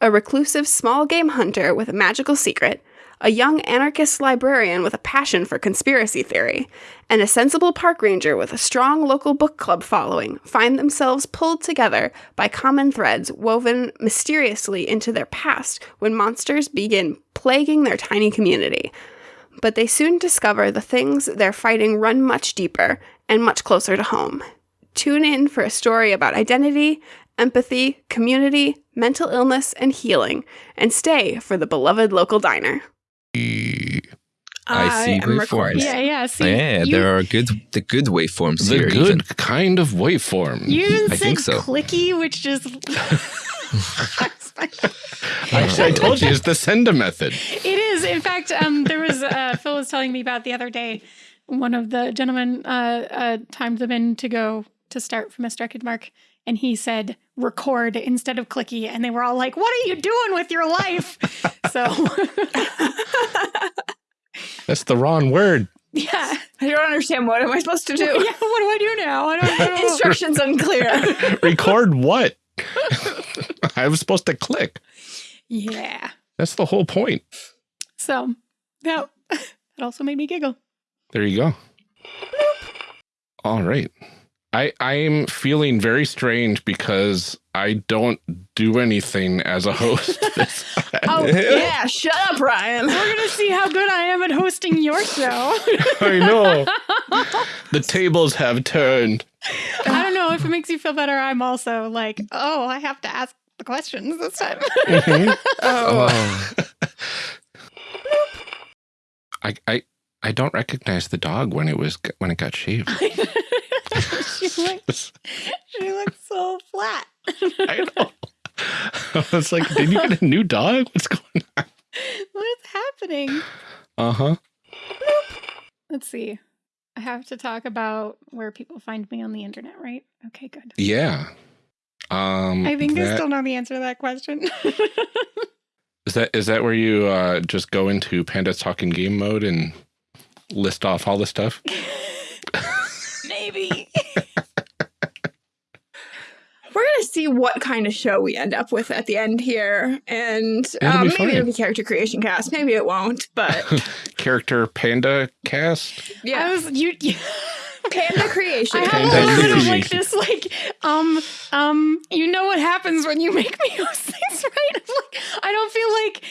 A reclusive small game hunter with a magical secret, a young anarchist librarian with a passion for conspiracy theory, and a sensible park ranger with a strong local book club following find themselves pulled together by common threads woven mysteriously into their past when monsters begin plaguing their tiny community. But they soon discover the things they're fighting run much deeper and much closer to home. Tune in for a story about identity, empathy, community, mental illness, and healing, and stay for the beloved local diner. I see am waveforms. recording. Yeah, yeah. See, yeah, you, there are good the good waveforms The here. good even. kind of waveform. you even I said think so. clicky, which just Actually, I told you it's the Senda method. It is. In fact, um, there was uh, Phil was telling me about the other day. One of the gentlemen uh, uh, timed them in to go to start from a record mark, and he said record instead of clicky, and they were all like, "What are you doing with your life?" so, That's the wrong word. yeah, I don't understand. What am I supposed to do yeah. do? What do I do now? I don't know. Instructions unclear. Record what? I was supposed to click. yeah. That's the whole point. So that that also made me giggle. There you go. All right. I I'm feeling very strange because I don't do anything as a host. this oh yeah, shut up, Ryan. We're gonna see how good I am at hosting your show. I know. the tables have turned. I don't know if it makes you feel better. I'm also like, oh, I have to ask the questions this time. Mm-hmm. Oh, Oh, I I I don't recognize the dog when it was when it got shaved. she looks, she looks so flat. I know. I was like, did you get a new dog? What's going on? what is happening? Uh huh. Let's see. I have to talk about where people find me on the internet, right? Okay, good. Yeah. Um, I think I still know the answer to that question. Is that is that where you uh, just go into Panda's talking game mode and list off all the stuff? Maybe. we're gonna see what kind of show we end up with at the end here, and It'll um, maybe fine. it'll be character creation cast. Maybe it won't, but Character Panda cast. I yeah, was you. you panda creation. I have Panda a little bit of like this, like, um, um, you know what happens when you make me host things, right? I'm like, I don't feel like,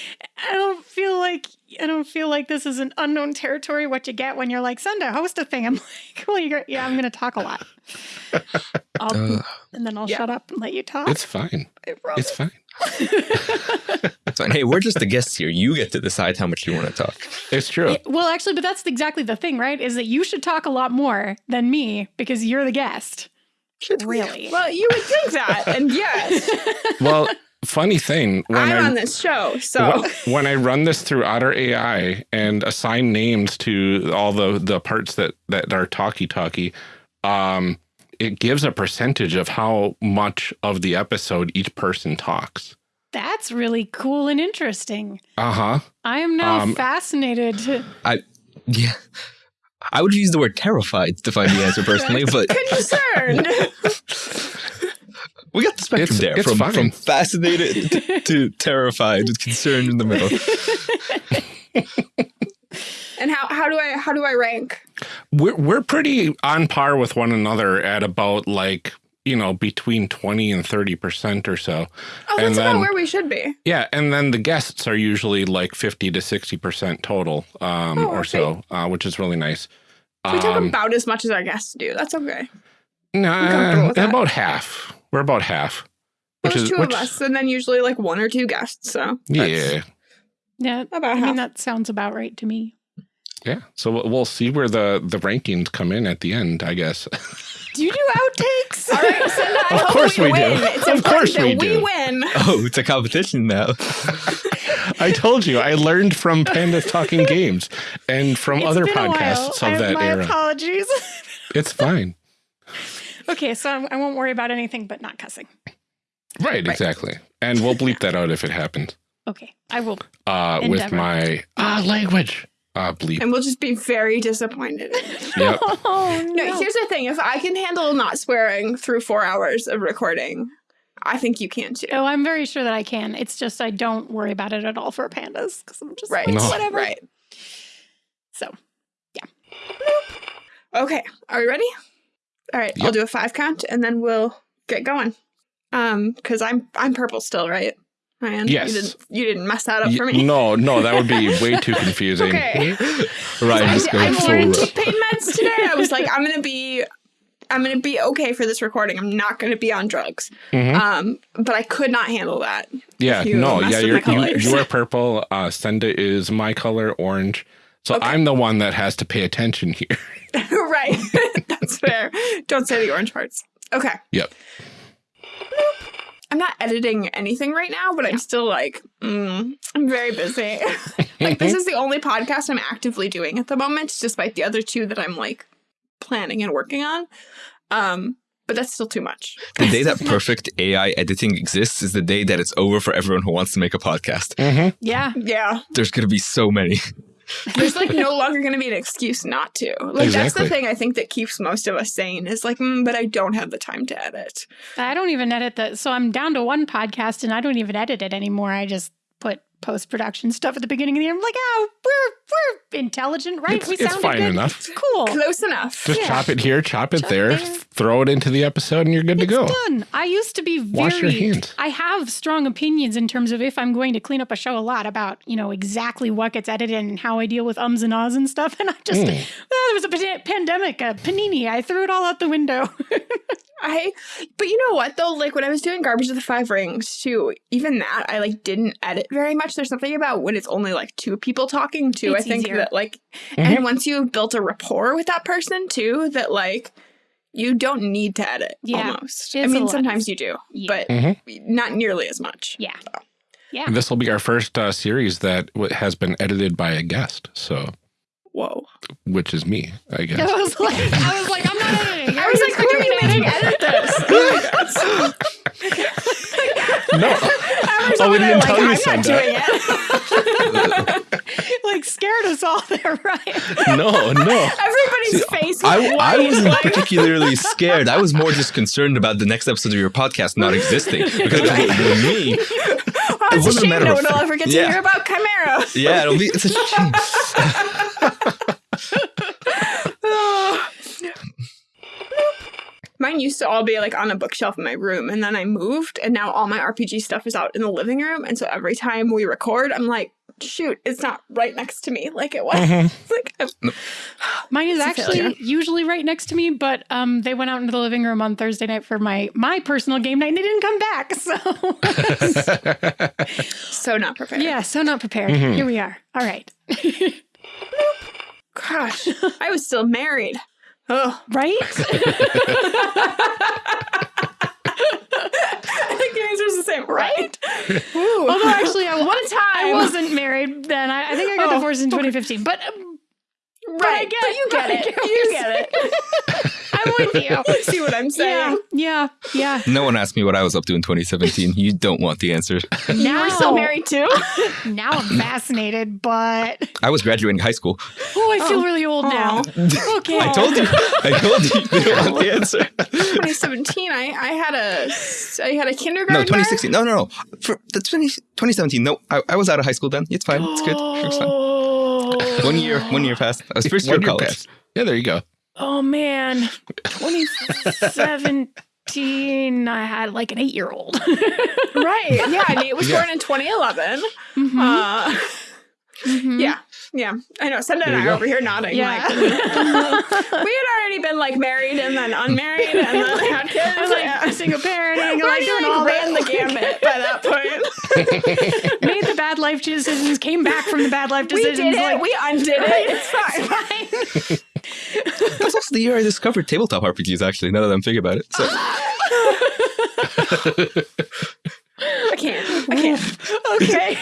I don't feel like, I don't feel like this is an unknown territory. What you get when you're like, send a host a thing. I'm like, well, you're, yeah, I'm going to talk a lot. I'll, uh, and then I'll Yeah. shut up and let you talk. It's fine. It's fine. It's fine. Hey, we're just the guests here. You get to decide how much you want to talk. It's true. It- well, actually, but that's exactly the thing, right? Is that you should talk a lot more than me because you're the guest. Really? Well, you would think that, and yes, Well, funny thing when I'm I on this show, so Wh- when I run this through Otter AI and assign names to all the the parts that that are talkie talkie, um, it gives a percentage of how much of the episode each person talks. That's really cool and interesting. Uh huh. I am now Um, fascinated. I yeah. I would use the word terrified to find the answer personally, but Concerned. we got the spectrum It's- there it's from, fine. from fascinated to, to terrified with concerned in the middle. and how, how do I how do I rank? We're we're pretty on par with one another at about like you know between twenty and thirty percent or so. Oh, And that's about where we should be. Yeah, and then the guests are usually like fifty to sixty percent total, um, Oh, or okay. so, uh, which is really nice. We talk Um, about as much as our guests do. That's okay. comfortable nah, about half. We're about half, which There's is two which, of us, and then usually like one or two guests. So yeah, Yeah, about I half. mean that sounds about right to me. Yeah. So we'll- we'll see where the the rankings come in at the end, I guess. Do you do outtakes? All right, so now Of course we do. It's Of course that we we do. win. Oh, it's a competition now. I told you, I learned from Pandas Talking Games and from It's other been a podcasts I- of that my era. apologies. It's fine. okay, so I won't worry about anything but not cussing. Right, exactly. And we'll bleep that out if it happens. Okay, I will. Uh, with my ah language. Uh, bleep. And we'll just be very disappointed. Yep. Oh No, here's the thing: if I can handle not swearing through four hours of recording, I think you can too. Oh, I'm very sure that I can. It's just I don't worry about it at all for pandas because I'm just Right. like, No. whatever. Right. So yeah. Okay. Are we ready? All right. I'll do a five count, and then we'll get going. Um, because I'm I'm purple still, right? Ryan, Yes. You didn't you didn't mess that up for me. No, no, that would be way too confusing. Okay. Ryan I, just I going full learned to pain meds today. I was like, I'm gonna be, I'm gonna be okay for this recording. I'm not gonna be on drugs. Mhm. Um, but I could not handle that. Yeah, You no, yeah, you're, you you are purple. Uh, Senda is my color, orange. So Okay. I'm the one that has to pay attention here. right. That's fair. Don't say the orange parts. Okay. Yep. I'm not editing anything right now, but I'm still like, mm, I'm very busy. like, this is the only podcast I'm actively doing at the moment, despite the other two that I'm like planning and working on. Um, but that's still too much. The day that perfect AI editing exists is the day that it's over for everyone who wants to make a podcast. Mm-hmm. yeah, Yeah. There's going to be so many. There's like no longer going to be an excuse not to. Like, that's the thing I think that keeps most of us sane is like, mm, but I don't have the time to edit. I don't even edit the. So I'm down to one podcast and I don't even edit it anymore. I just put post production stuff at the beginning of the year. I'm like, oh, we're we're intelligent, right? It's, we it's fine good. enough. It's cool. Close enough. Just Yeah. chop it here, chop it Chop there, there. throw it into the episode, and you're good to It's go. done. I used to be very. Wash your hands. I have strong opinions in terms of if I'm going to clean up a show a lot about you know exactly what gets edited and how I deal with ums and ahs and stuff. And I just Mm. well, there was a pandemic, a panini. I threw it all out the window. I, but you know what though? Like when I was doing Garbage of the Five Rings too, even that I like didn't edit very much. There's something about when it's only like two people talking too. It's I think easier. that like, Mm-hmm. and once you've built a rapport with that person too, that like you don't need to edit Yeah, almost. I it's a mean, sometimes you do, Yeah. but Mhm. not nearly as much. yeah, yeah. And this will be our first uh, series that w- has been edited by a guest. So, Whoa. which is me, I guess. I was like, I was like, I'm not editing. I was like, who are you making edit this? no, I was Oh, we didn't like, tell you, I'm it. like scared us all there, right? no, no. Everybody's face I, I wasn't like- particularly scared. I was more just concerned about the next episode of your podcast not existing. Because with, with me, Oh, it's a wasn't a shame matter no one will ever get to Yeah. hear about Chimera. yeah, it'll be it's a shame. Mine used to all be like on a bookshelf in my room, and then I moved, and now all my RPG stuff is out in the living room. And so every time we record, I'm like, shoot, it's not right next to me like it was. It's like, I'm- Mine is actually usually right next to me, but um, they went out into the living room on Thursday night for my my personal game night, and they didn't come back. So so not prepared. yeah, so not prepared. Mhm. Here we are. All right, Gosh, I was still married. Oh, right? The answer is the same, right? Ooh. Although actually, I, What a time. I wasn't married then. I, I think I got Oh, divorced in 2015. But um, Right, get- but you get I it. get You get it. I'm with you. See what I'm saying? yeah, yeah. No one asked me what I was up to in 2017. You don't want the answer. Now We're still married too. Now I'm fascinated, but I was graduating high school. oh, I feel oh. really old now. Okay. I told you. I told you. You don't want the answer. 2017. I I had a I had a kindergarten. No, 2016. No, no, no. For the 20, 2017. No, I, I was out of high school then. It's fine. It's good. It's fine. Oh. One year. One year passed. I was first year One of college. pass. Yeah, there you go. Oh man, 2017. I had like an eight year old. Right. Yeah, Nate was Yeah. born in 2011. Mm-hmm. Uh, Yeah. Yeah. I know. Senda and I you are go. over here nodding. Yeah. Like, we had already been like married and then unmarried and then had kids. I was like yeah. single parenting, We like already doing like, all ran the gambit by that point. Made the bad life decisions, came back from the bad life decisions. we decisions. did it. like, we undid it. It's fine. fine. That was also the year I discovered tabletop RPGs, actually, now that I'm thinking about it. So, I can't. I can't. okay.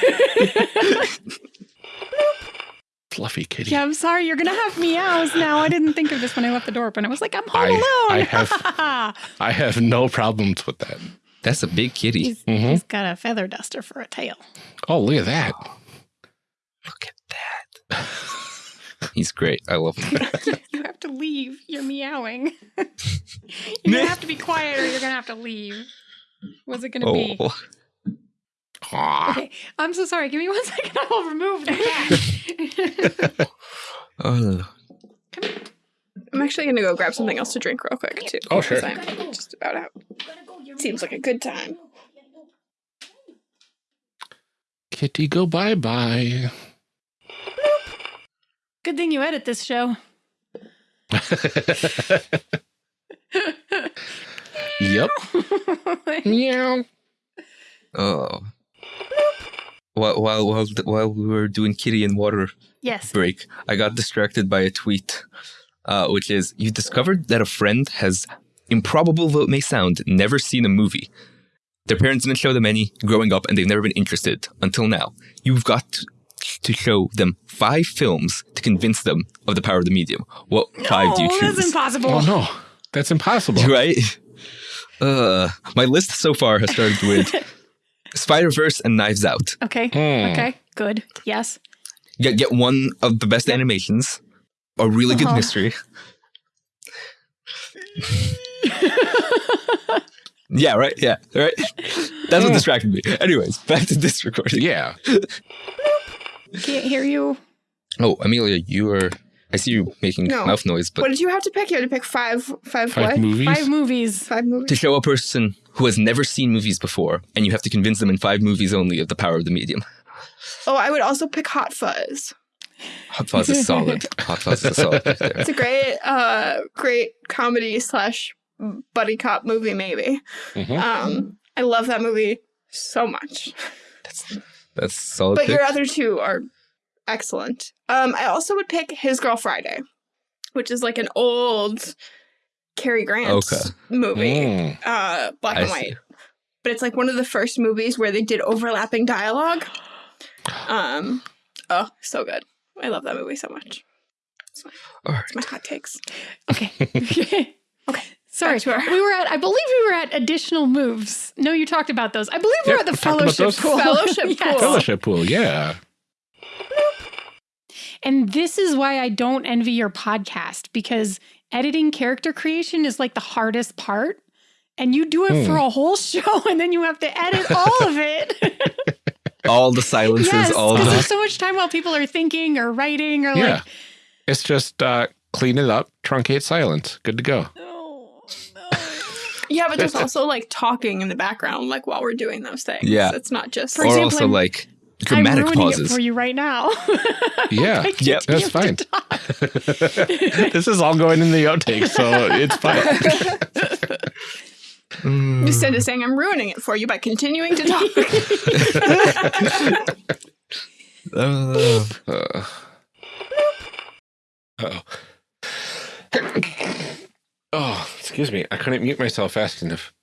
Fluffy kitty. yeah, I'm sorry. You're gonna have meows now. I didn't think of this when I left the door open. I was like, I'm home I- alone. I have- I have no problems with that. that's a big kitty. he's, mm-hmm. he's got a feather duster for a tail. Oh, look at that. Look at that. He's great. I love him. You have to leave. You're meowing. you're gonna have to be quiet, or you're gonna have to leave. What's it gonna be? Oh, Aw. Okay, I'm so sorry. Give me one second. I will remove the cat. oh. I'm actually gonna go grab something else to drink real quick too. Oh, sure. 'cause I'm just about out. Seems like a good time. Kitty, go bye bye. Good thing you edit this show. yep. Meow. oh. While, while, while, while we were doing kitty and water yes. break, I got distracted by a tweet, uh, which is You discovered that a friend has, improbable though it may sound, never seen a movie. Their parents didn't show them any growing up, and they've never been interested until now. You've got to show them five films to convince them of the power of the medium. What five do you choose? that's impossible. Oh no, that's impossible. right? Uh, my list so far has started with Spider Verse and Knives Out. Okay. Hmm. Okay. Good. Yes. Get get one of the best animations, a really good Uh-huh. mystery. yeah, right. Yeah, right. That's what distracted me. Anyways, back to this recording. Yeah. Can't hear you. Oh, Amelia, you are. I see you making No. mouth noise, but What did you have to pick? You had to pick five, five, Five what? movies. Five movies. Five movies. to show a person who has never seen movies before, and you have to convince them in five movies only of the power of the medium. Oh, I would also pick Hot Fuzz. Hot Fuzz is solid. Hot Fuzz is solid right. It's a great, uh, great comedy slash buddy cop movie. Maybe. Mhm. Um, I love that movie so much. That's solid. But pick. your other two are excellent. Um, I also would pick His Girl Friday, which is like an old Cary Grant Okay. movie, Mm. uh, black I and see. white. But it's like one of the first movies where they did overlapping dialogue. Um, oh, so good. I love that movie so much. All right. It's my hot takes. Okay. okay. Sorry. Our- We were at, I believe we were at additional moves. No, you talked about those. I believe we Yep, were at the we talked about fellowship pool. Fellowship Yes. pool. Fellowship pool. Yeah. And this is why I don't envy your podcast because editing character creation is like the hardest part. And you do it for Hmm. a whole show and then you have to edit all of it. All the silences, yes, all because the there's so much time while people are thinking or writing or Yeah. like, It's just uh, clean it up, truncate silence. Good to go. oh, no. Yeah, but there's also like talking in the background, like while we're doing those things. Yeah. It's not just. For or example, also I'm- like I'm dramatic ruining pauses. it for you right now. Yeah. I Yep. That's fine. this is all going in the outtakes, so it's fine. Mm. Instead of saying I'm ruining it for you by continuing to talk. Uh, Uh, oh. oh, excuse me. I couldn't mute myself fast enough.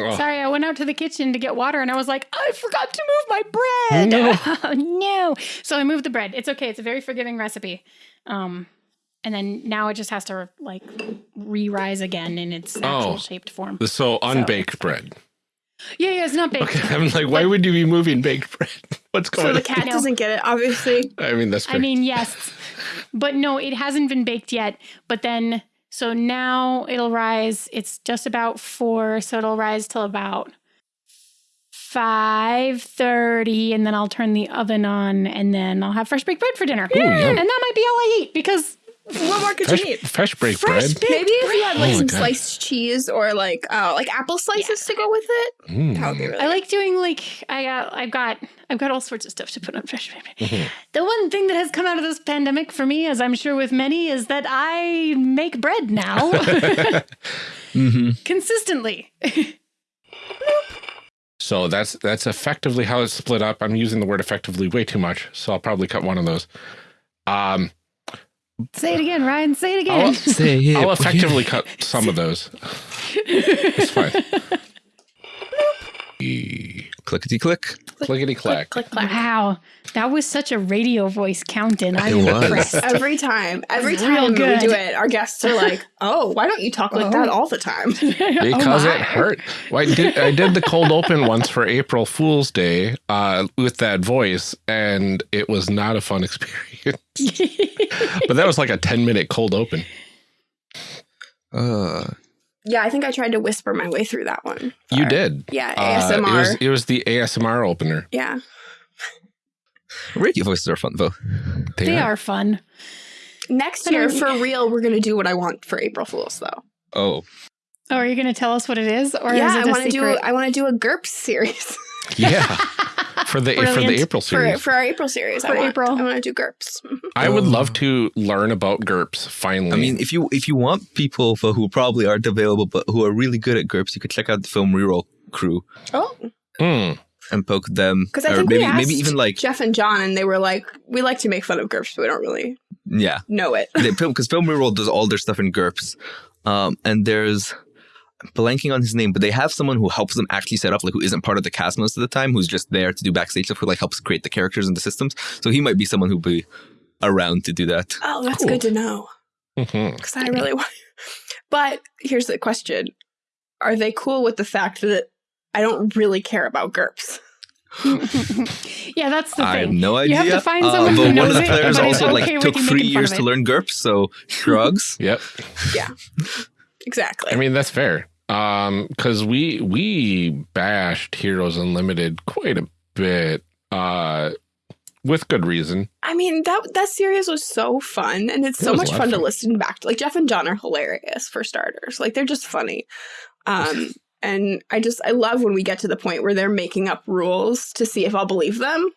Oh, Sorry, I went out to the kitchen to get water and I was like, I forgot to move my bread. Oh, no. So I moved the bread. It's okay. It's a very forgiving recipe. Um, and then now it just has to like re-rise again in its actual Oh. shaped form. So unbaked bread. Yeah, yeah, it's not baked. Okay, I'm like, why would you be moving baked bread? What's going on? So going the cat No. doesn't get it, obviously. I mean, that's I mean, yes, but no, it hasn't been baked yet. But then, so now it'll rise. It's just about four, so it'll rise till about five thirty, and then I'll turn the oven on, and then I'll have fresh baked bread for dinner. yum. And that might be all I eat because What more could fresh, you need? fresh baked fresh bread. baked Maybe if you had like Oh some God. sliced cheese or like uh like apple slices to go with it, Mm. that would be really I like doing like I got I've got I've got all sorts of stuff to put on fresh baked bread. Mm-hmm. The one thing that has come out of this pandemic for me, as I'm sure with many, is that I make bread now hmm consistently. So that's that's effectively how it's split up. I'm using the word effectively way too much, so I'll probably cut one of those. Um, Say it again, Ryan. Say it again. I'll, Say it. I'll effectively cut some of those. It's fine. Clickety click. Clickety clack. click click, clack. Wow, that was such a radio voice count-in. I'm It impressed. Every time, every It's time we do it, our guests are like, "Oh, why don't you talk like that all the time?" because Oh it hurt. Well, I did I did the cold open once for April Fool's Day uh, with that voice, and it was not a fun experience. but that was like a ten minute cold open. Uh, yeah, I think I tried to whisper my way through that one. You Or- did. Yeah, Uh, ASMR. it was it was the ASMR opener. yeah. radio voices are fun though. they are fun. Next year, for real, we're gonna do what I want for April Fools, though. Oh, Oh, are you going to tell us what it is, or is yeah, it I a want to do. I want to do a GURPS series Yeah, for the for the April for series. for our April series. For I want, April. I want to do GURPS. Mhm. I would love to learn about GURPS finally. I mean, if you if you want people for who probably aren't available but who are really good at GURPS, you could check out the film Reroll crew Oh, Hmm. and poke them. because I think maybe we asked maybe even like Jeff and John, and they were like, "We like to make fun of GURPS, but we don't really yeah, know it." because film film Reroll does all their stuff in GURPS, um, and there's I'm blanking on his name, but they have someone who helps them actually set up, like who isn't part of the cast most of the time, who's just there to do backstage stuff, who like helps create the characters and the systems. So he might be someone who'd be around to do that. Oh, that's Cool. good to know Mhm. because I really want. But here's the question: Are they cool with the fact that I don't really care about GURPS? yeah, that's the thing. I have thing. no You idea. have to find Uh, someone but who one of the players but is also okay like with took three years to learn GURPS, so shrugs. Yep. Yeah, exactly. I mean, that's fair. Um, because we we bashed Heroes Unlimited quite a bit, uh, with good reason. I mean that that series was so fun, and it's It so much lot fun to fun. listen back to. Like Jeff and John are hilarious for starters. Like they're just funny. Um, and I just I love when we get to the point where they're making up rules to see if I'll believe them.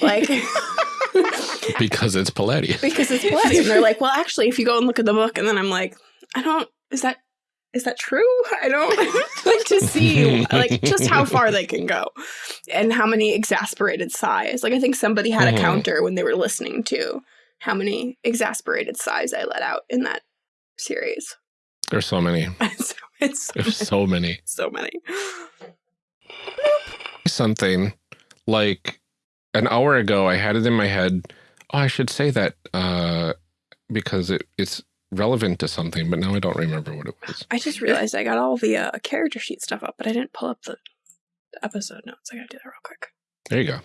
Like Because it's Palladium. because it's bloody, and they're like, well, actually, if you go and look at the book, and then I'm like, I don't. Is that is that true? I don't like to see like just how far they can go and how many exasperated sighs. Like I think somebody had a Mhm. counter when they were listening to how many exasperated sighs I let out in that series. There's so many. so it's so, There's so many. so many. Something like an hour ago, I had it in my head. Oh, I should say that uh, because it, it's relevant to something, but now I don't remember what it was. I just realized I got all the uh, character sheet stuff up, but I didn't pull up the, the episode notes. I gotta do that real quick. There you go.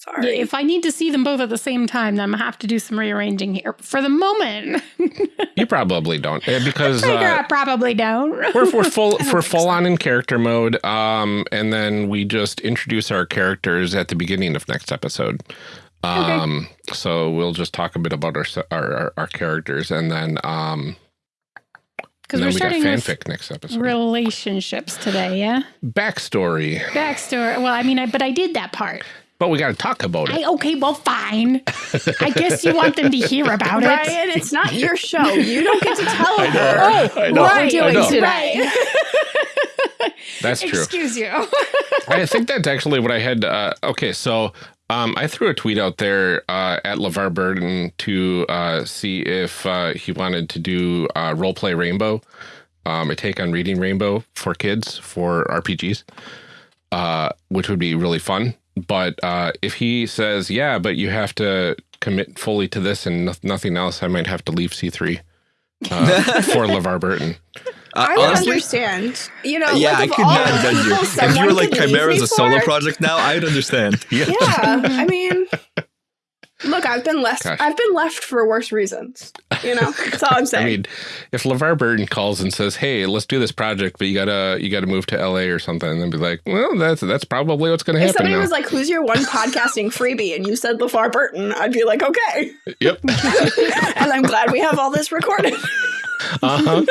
Sorry. Yeah, if I need to see them both at the same time, then I'm gonna have to do some rearranging here. For the moment, You probably don't eh, because figure uh, I probably don't. we're, we're full we're full so. on in character mode um and then we just introduce our characters at the beginning of next episode um so we'll just talk a bit about our our, our, our characters and then um Because we're then we got starting with fanfic next episode relationships today. Yeah, backstory backstory. Well, I mean, I, but I did that part. but we got to talk about it I okay. Well, fine. I guess you want them to hear about it. Ryan, it's not your show. You don't get to tell I her know, I know, what I we're doing know. today. that's true Excuse you. I think that's actually what I had. Uh, okay, so um, I threw a tweet out there uh, at LeVar Burton to uh, see if uh, he wanted to do uh, Roleplay Rainbow, um, a take on reading Rainbow for kids for RPGs. uh, which would be really fun. But uh, if he says, yeah, but you have to commit fully to this and no nothing else, I might have to leave C3 uh, for LeVar Burton. Uh, I would honestly, understand. You know, yeah, like I of could all not the judge you. people If you were like could leave Chimera's a solo for- project now, I'd understand. Yeah, I mean, look, I've been left. Gosh. I've been left for worse reasons. You know, that's all I'm saying. I mean, if LeVar Burton calls and says, "Hey, let's do this project, but you gotta you gotta move to LA or something," and then be like, "Well, that's that's probably what's gonna if happen somebody now." was like, "Who's your one podcasting freebie?" and you said LeVar Burton, I'd be like, "Okay," yep. and I'm glad we have all this recorded. Uh-huh.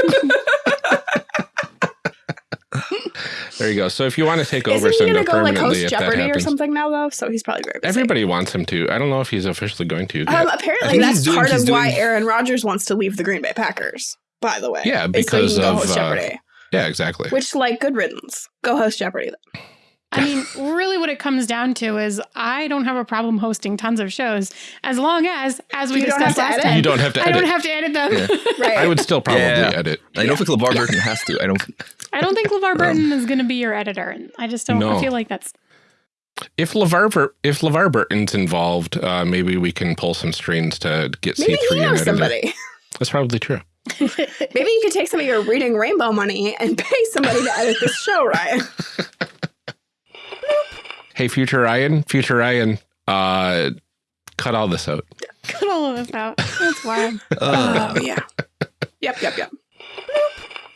there you go. So if you want to take over Isn't he gonna go like host Jeopardy or something now though? So he's probably very busy. everybody wants him to. I don't know if he's officially going to. Um, apparently, that's doing- part he's of why Aaron Rodgers wants to leave the Green Bay Packers. By the way, Yeah, is so because of, host uh, Jeopardy. yeah, exactly. Which, like, good riddance. Go host Jeopardy. Then. I mean, really, what it comes down to is I don't have a problem hosting tons of shows as long as, as we You don't have discussed to last edit? time, you don't have to I edit. don't have to edit them. Right. I would still probably Yeah. edit. I don't think LeVar Burton has to. I don't. I don't think LeVar Burton is going to be your editor. and I just don't. No. I feel like that's If LeVar Bur- if LeVar Burton's involved, uh, maybe we can pull some strings to get Maybe C three he and knows somebody. That's probably true. Maybe you could take some of your reading rainbow money and pay somebody to edit this show, Ryan. Hey, future Ryan, future Ryan, uh, cut all this out. cut all of this out. That's wild. Uh, Oh yeah. Yep, yep, yep.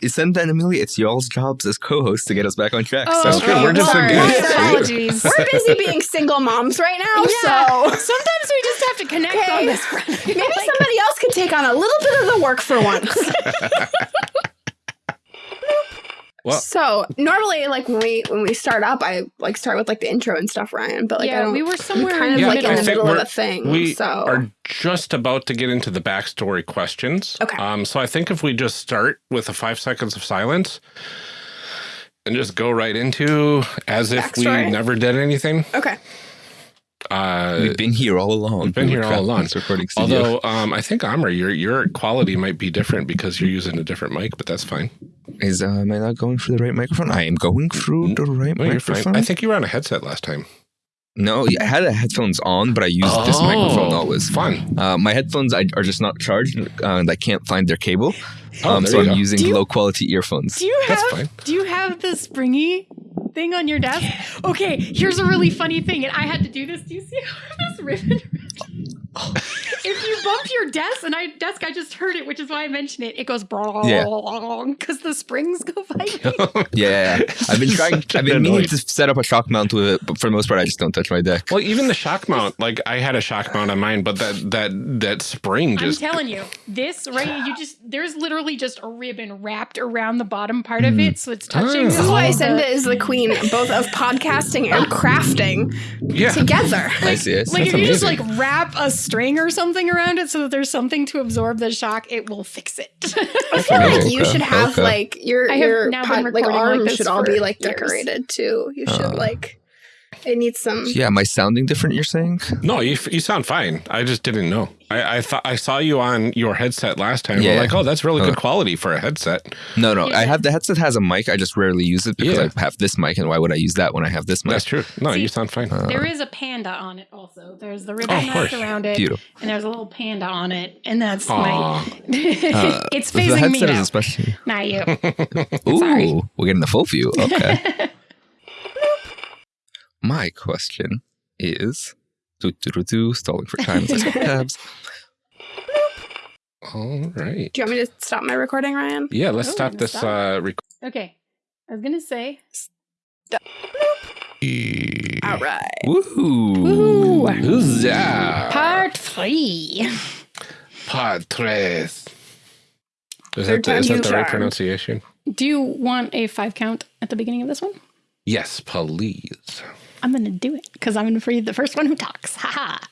Senda and Amelia, it's y'all's jobs as co-hosts to get us back on track. Oh, That's so true. We're just sorry. against- apologies. We're busy being single moms right now, Yeah. so Sometimes we just have to connect Okay. on this front. maybe somebody else could take on a little bit of the work for once. Well- so normally, like when we when we start up, I like start with like the intro and stuff, Ryan. But like I yeah, don't, we were somewhere kind of Yeah, like in the middle of a thing. We so are just about to get into the backstory questions. Okay. Um, so I think if we just start with the five seconds of silence and just go right into as if Backstory? we never did anything. okay. Uh, We've been here all along. we've been We here all along. this recording studio. although um, I think Amr, your your quality might be different because you're using a different mic, but that's fine. Is uh, am I not going through the right microphone? I am going through the right No, microphone. I think you were on a headset last time. no, I had the headphones on, but I used this microphone always. Fun. Uh, my headphones I, are just not charged, uh, and I can't find their cable. Oh, um, so I'm go. using you- low quality earphones. Do you That's have fine. Do you have the springy thing on your desk? Okay, here's a really funny thing, and I had to do this. Do you see how this ribbon? if you bump your desk, and I desk, I just heard it, which is why I mentioned it. It goes Yeah. because the springs go fighting. Yeah, I've been trying. I've been meaning to set up a shock mount with it, but for the most part, I just don't touch my deck. Well, even the shock mount, like I had a shock mount on mine, but that that that spring I'm just telling you, this right, you just there's literally just a ribbon wrapped around the bottom part of it, so it's touching. Ah. This is why Senda is the queen both of podcasting and crafting yeah. together. I see. I see. Like if That's you just like wrap a string or something around it so that there's something to absorb the shock, it will fix it. I feel like you Okay, should have okay. like your I have your now pod, been like recording like arms this should all be for like years. decorated too. You should Uh. like it needs some. yeah, am I sounding different? You're saying? No, you you sound fine. I just didn't know. I I thought I saw you on your headset last time. Yeah. I'm like, oh, that's really Uh. good quality for a headset. No, no. Yeah. I have the headset has a mic. I just rarely use it because Yeah. I have this mic, and why would I use that when I have this mic? That's true. No, See, you sound fine. there is a panda on it also. There's the ribbon Oh, of wrapped around it, Beautiful. and there's a little panda on it, and that's Aw. my. it's the facing me headset is especially. not you. Ooh, Sorry. we're getting the full view. Okay. My question is, do do do do, stalling for time. Let's go tabs. All right. Do you want me to stop my recording, Ryan? Yeah, let's Oh, stop this stop. uh rec- Okay, I was gonna say. All right. Woohoo! Huzzah! Part three. Pod tres. Is Third that the, is that the the right pronunciation? Do you want a five count at the beginning of this one? Yes, please. I'm gonna do it because I'm gonna be the first one who talks. Ha ha.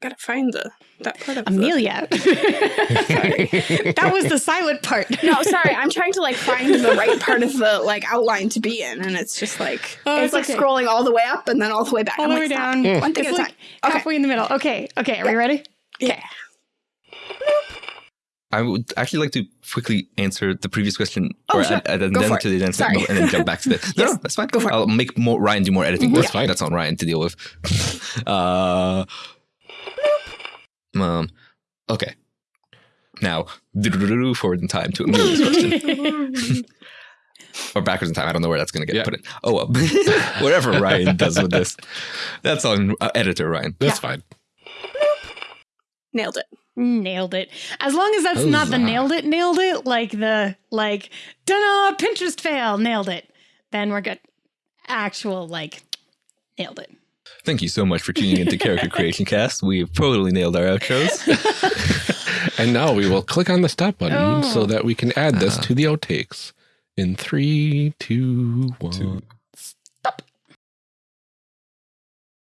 Gotta find the that part of the- Amelia. that was the silent part. No, sorry. I'm trying to like find the right part of the like outline to be in, and it's just like Oh, it's, it's like okay. scrolling all the way up and then all the way back. All I'm the like, way stop. down. Mm. One thing It's at a like time. Okay. halfway in the middle. Okay. Okay. Are we ready? Yeah. I would actually like to quickly answer the previous question, Oh, or sure. add, add an Go for addendum it. to the addendum, Sorry. and then jump back to the. No, Yes. no, that's fine. Go for it. I'll make more Ryan do more editing. Mhm. That's fine. That's on Ryan to deal with. uh, um, okay. Now, forward in time to Amelia's question. or backwards in time. I don't know where that's going to get Yeah. put in. Oh, well. whatever Ryan does with this. That's on uh, editor Ryan. That's fine. Nailed it. Nailed it. As long as that's not the nailed it, nailed it, like the like, dunno, Pinterest fail, nailed it. Then we're good. Actual like, nailed it. Thank you so much for tuning into Character Creation Cast. We've totally nailed our outros. And now we will click on the stop button Oh. so that we can add this uh-huh. to the outtakes. In three, two, one. Two.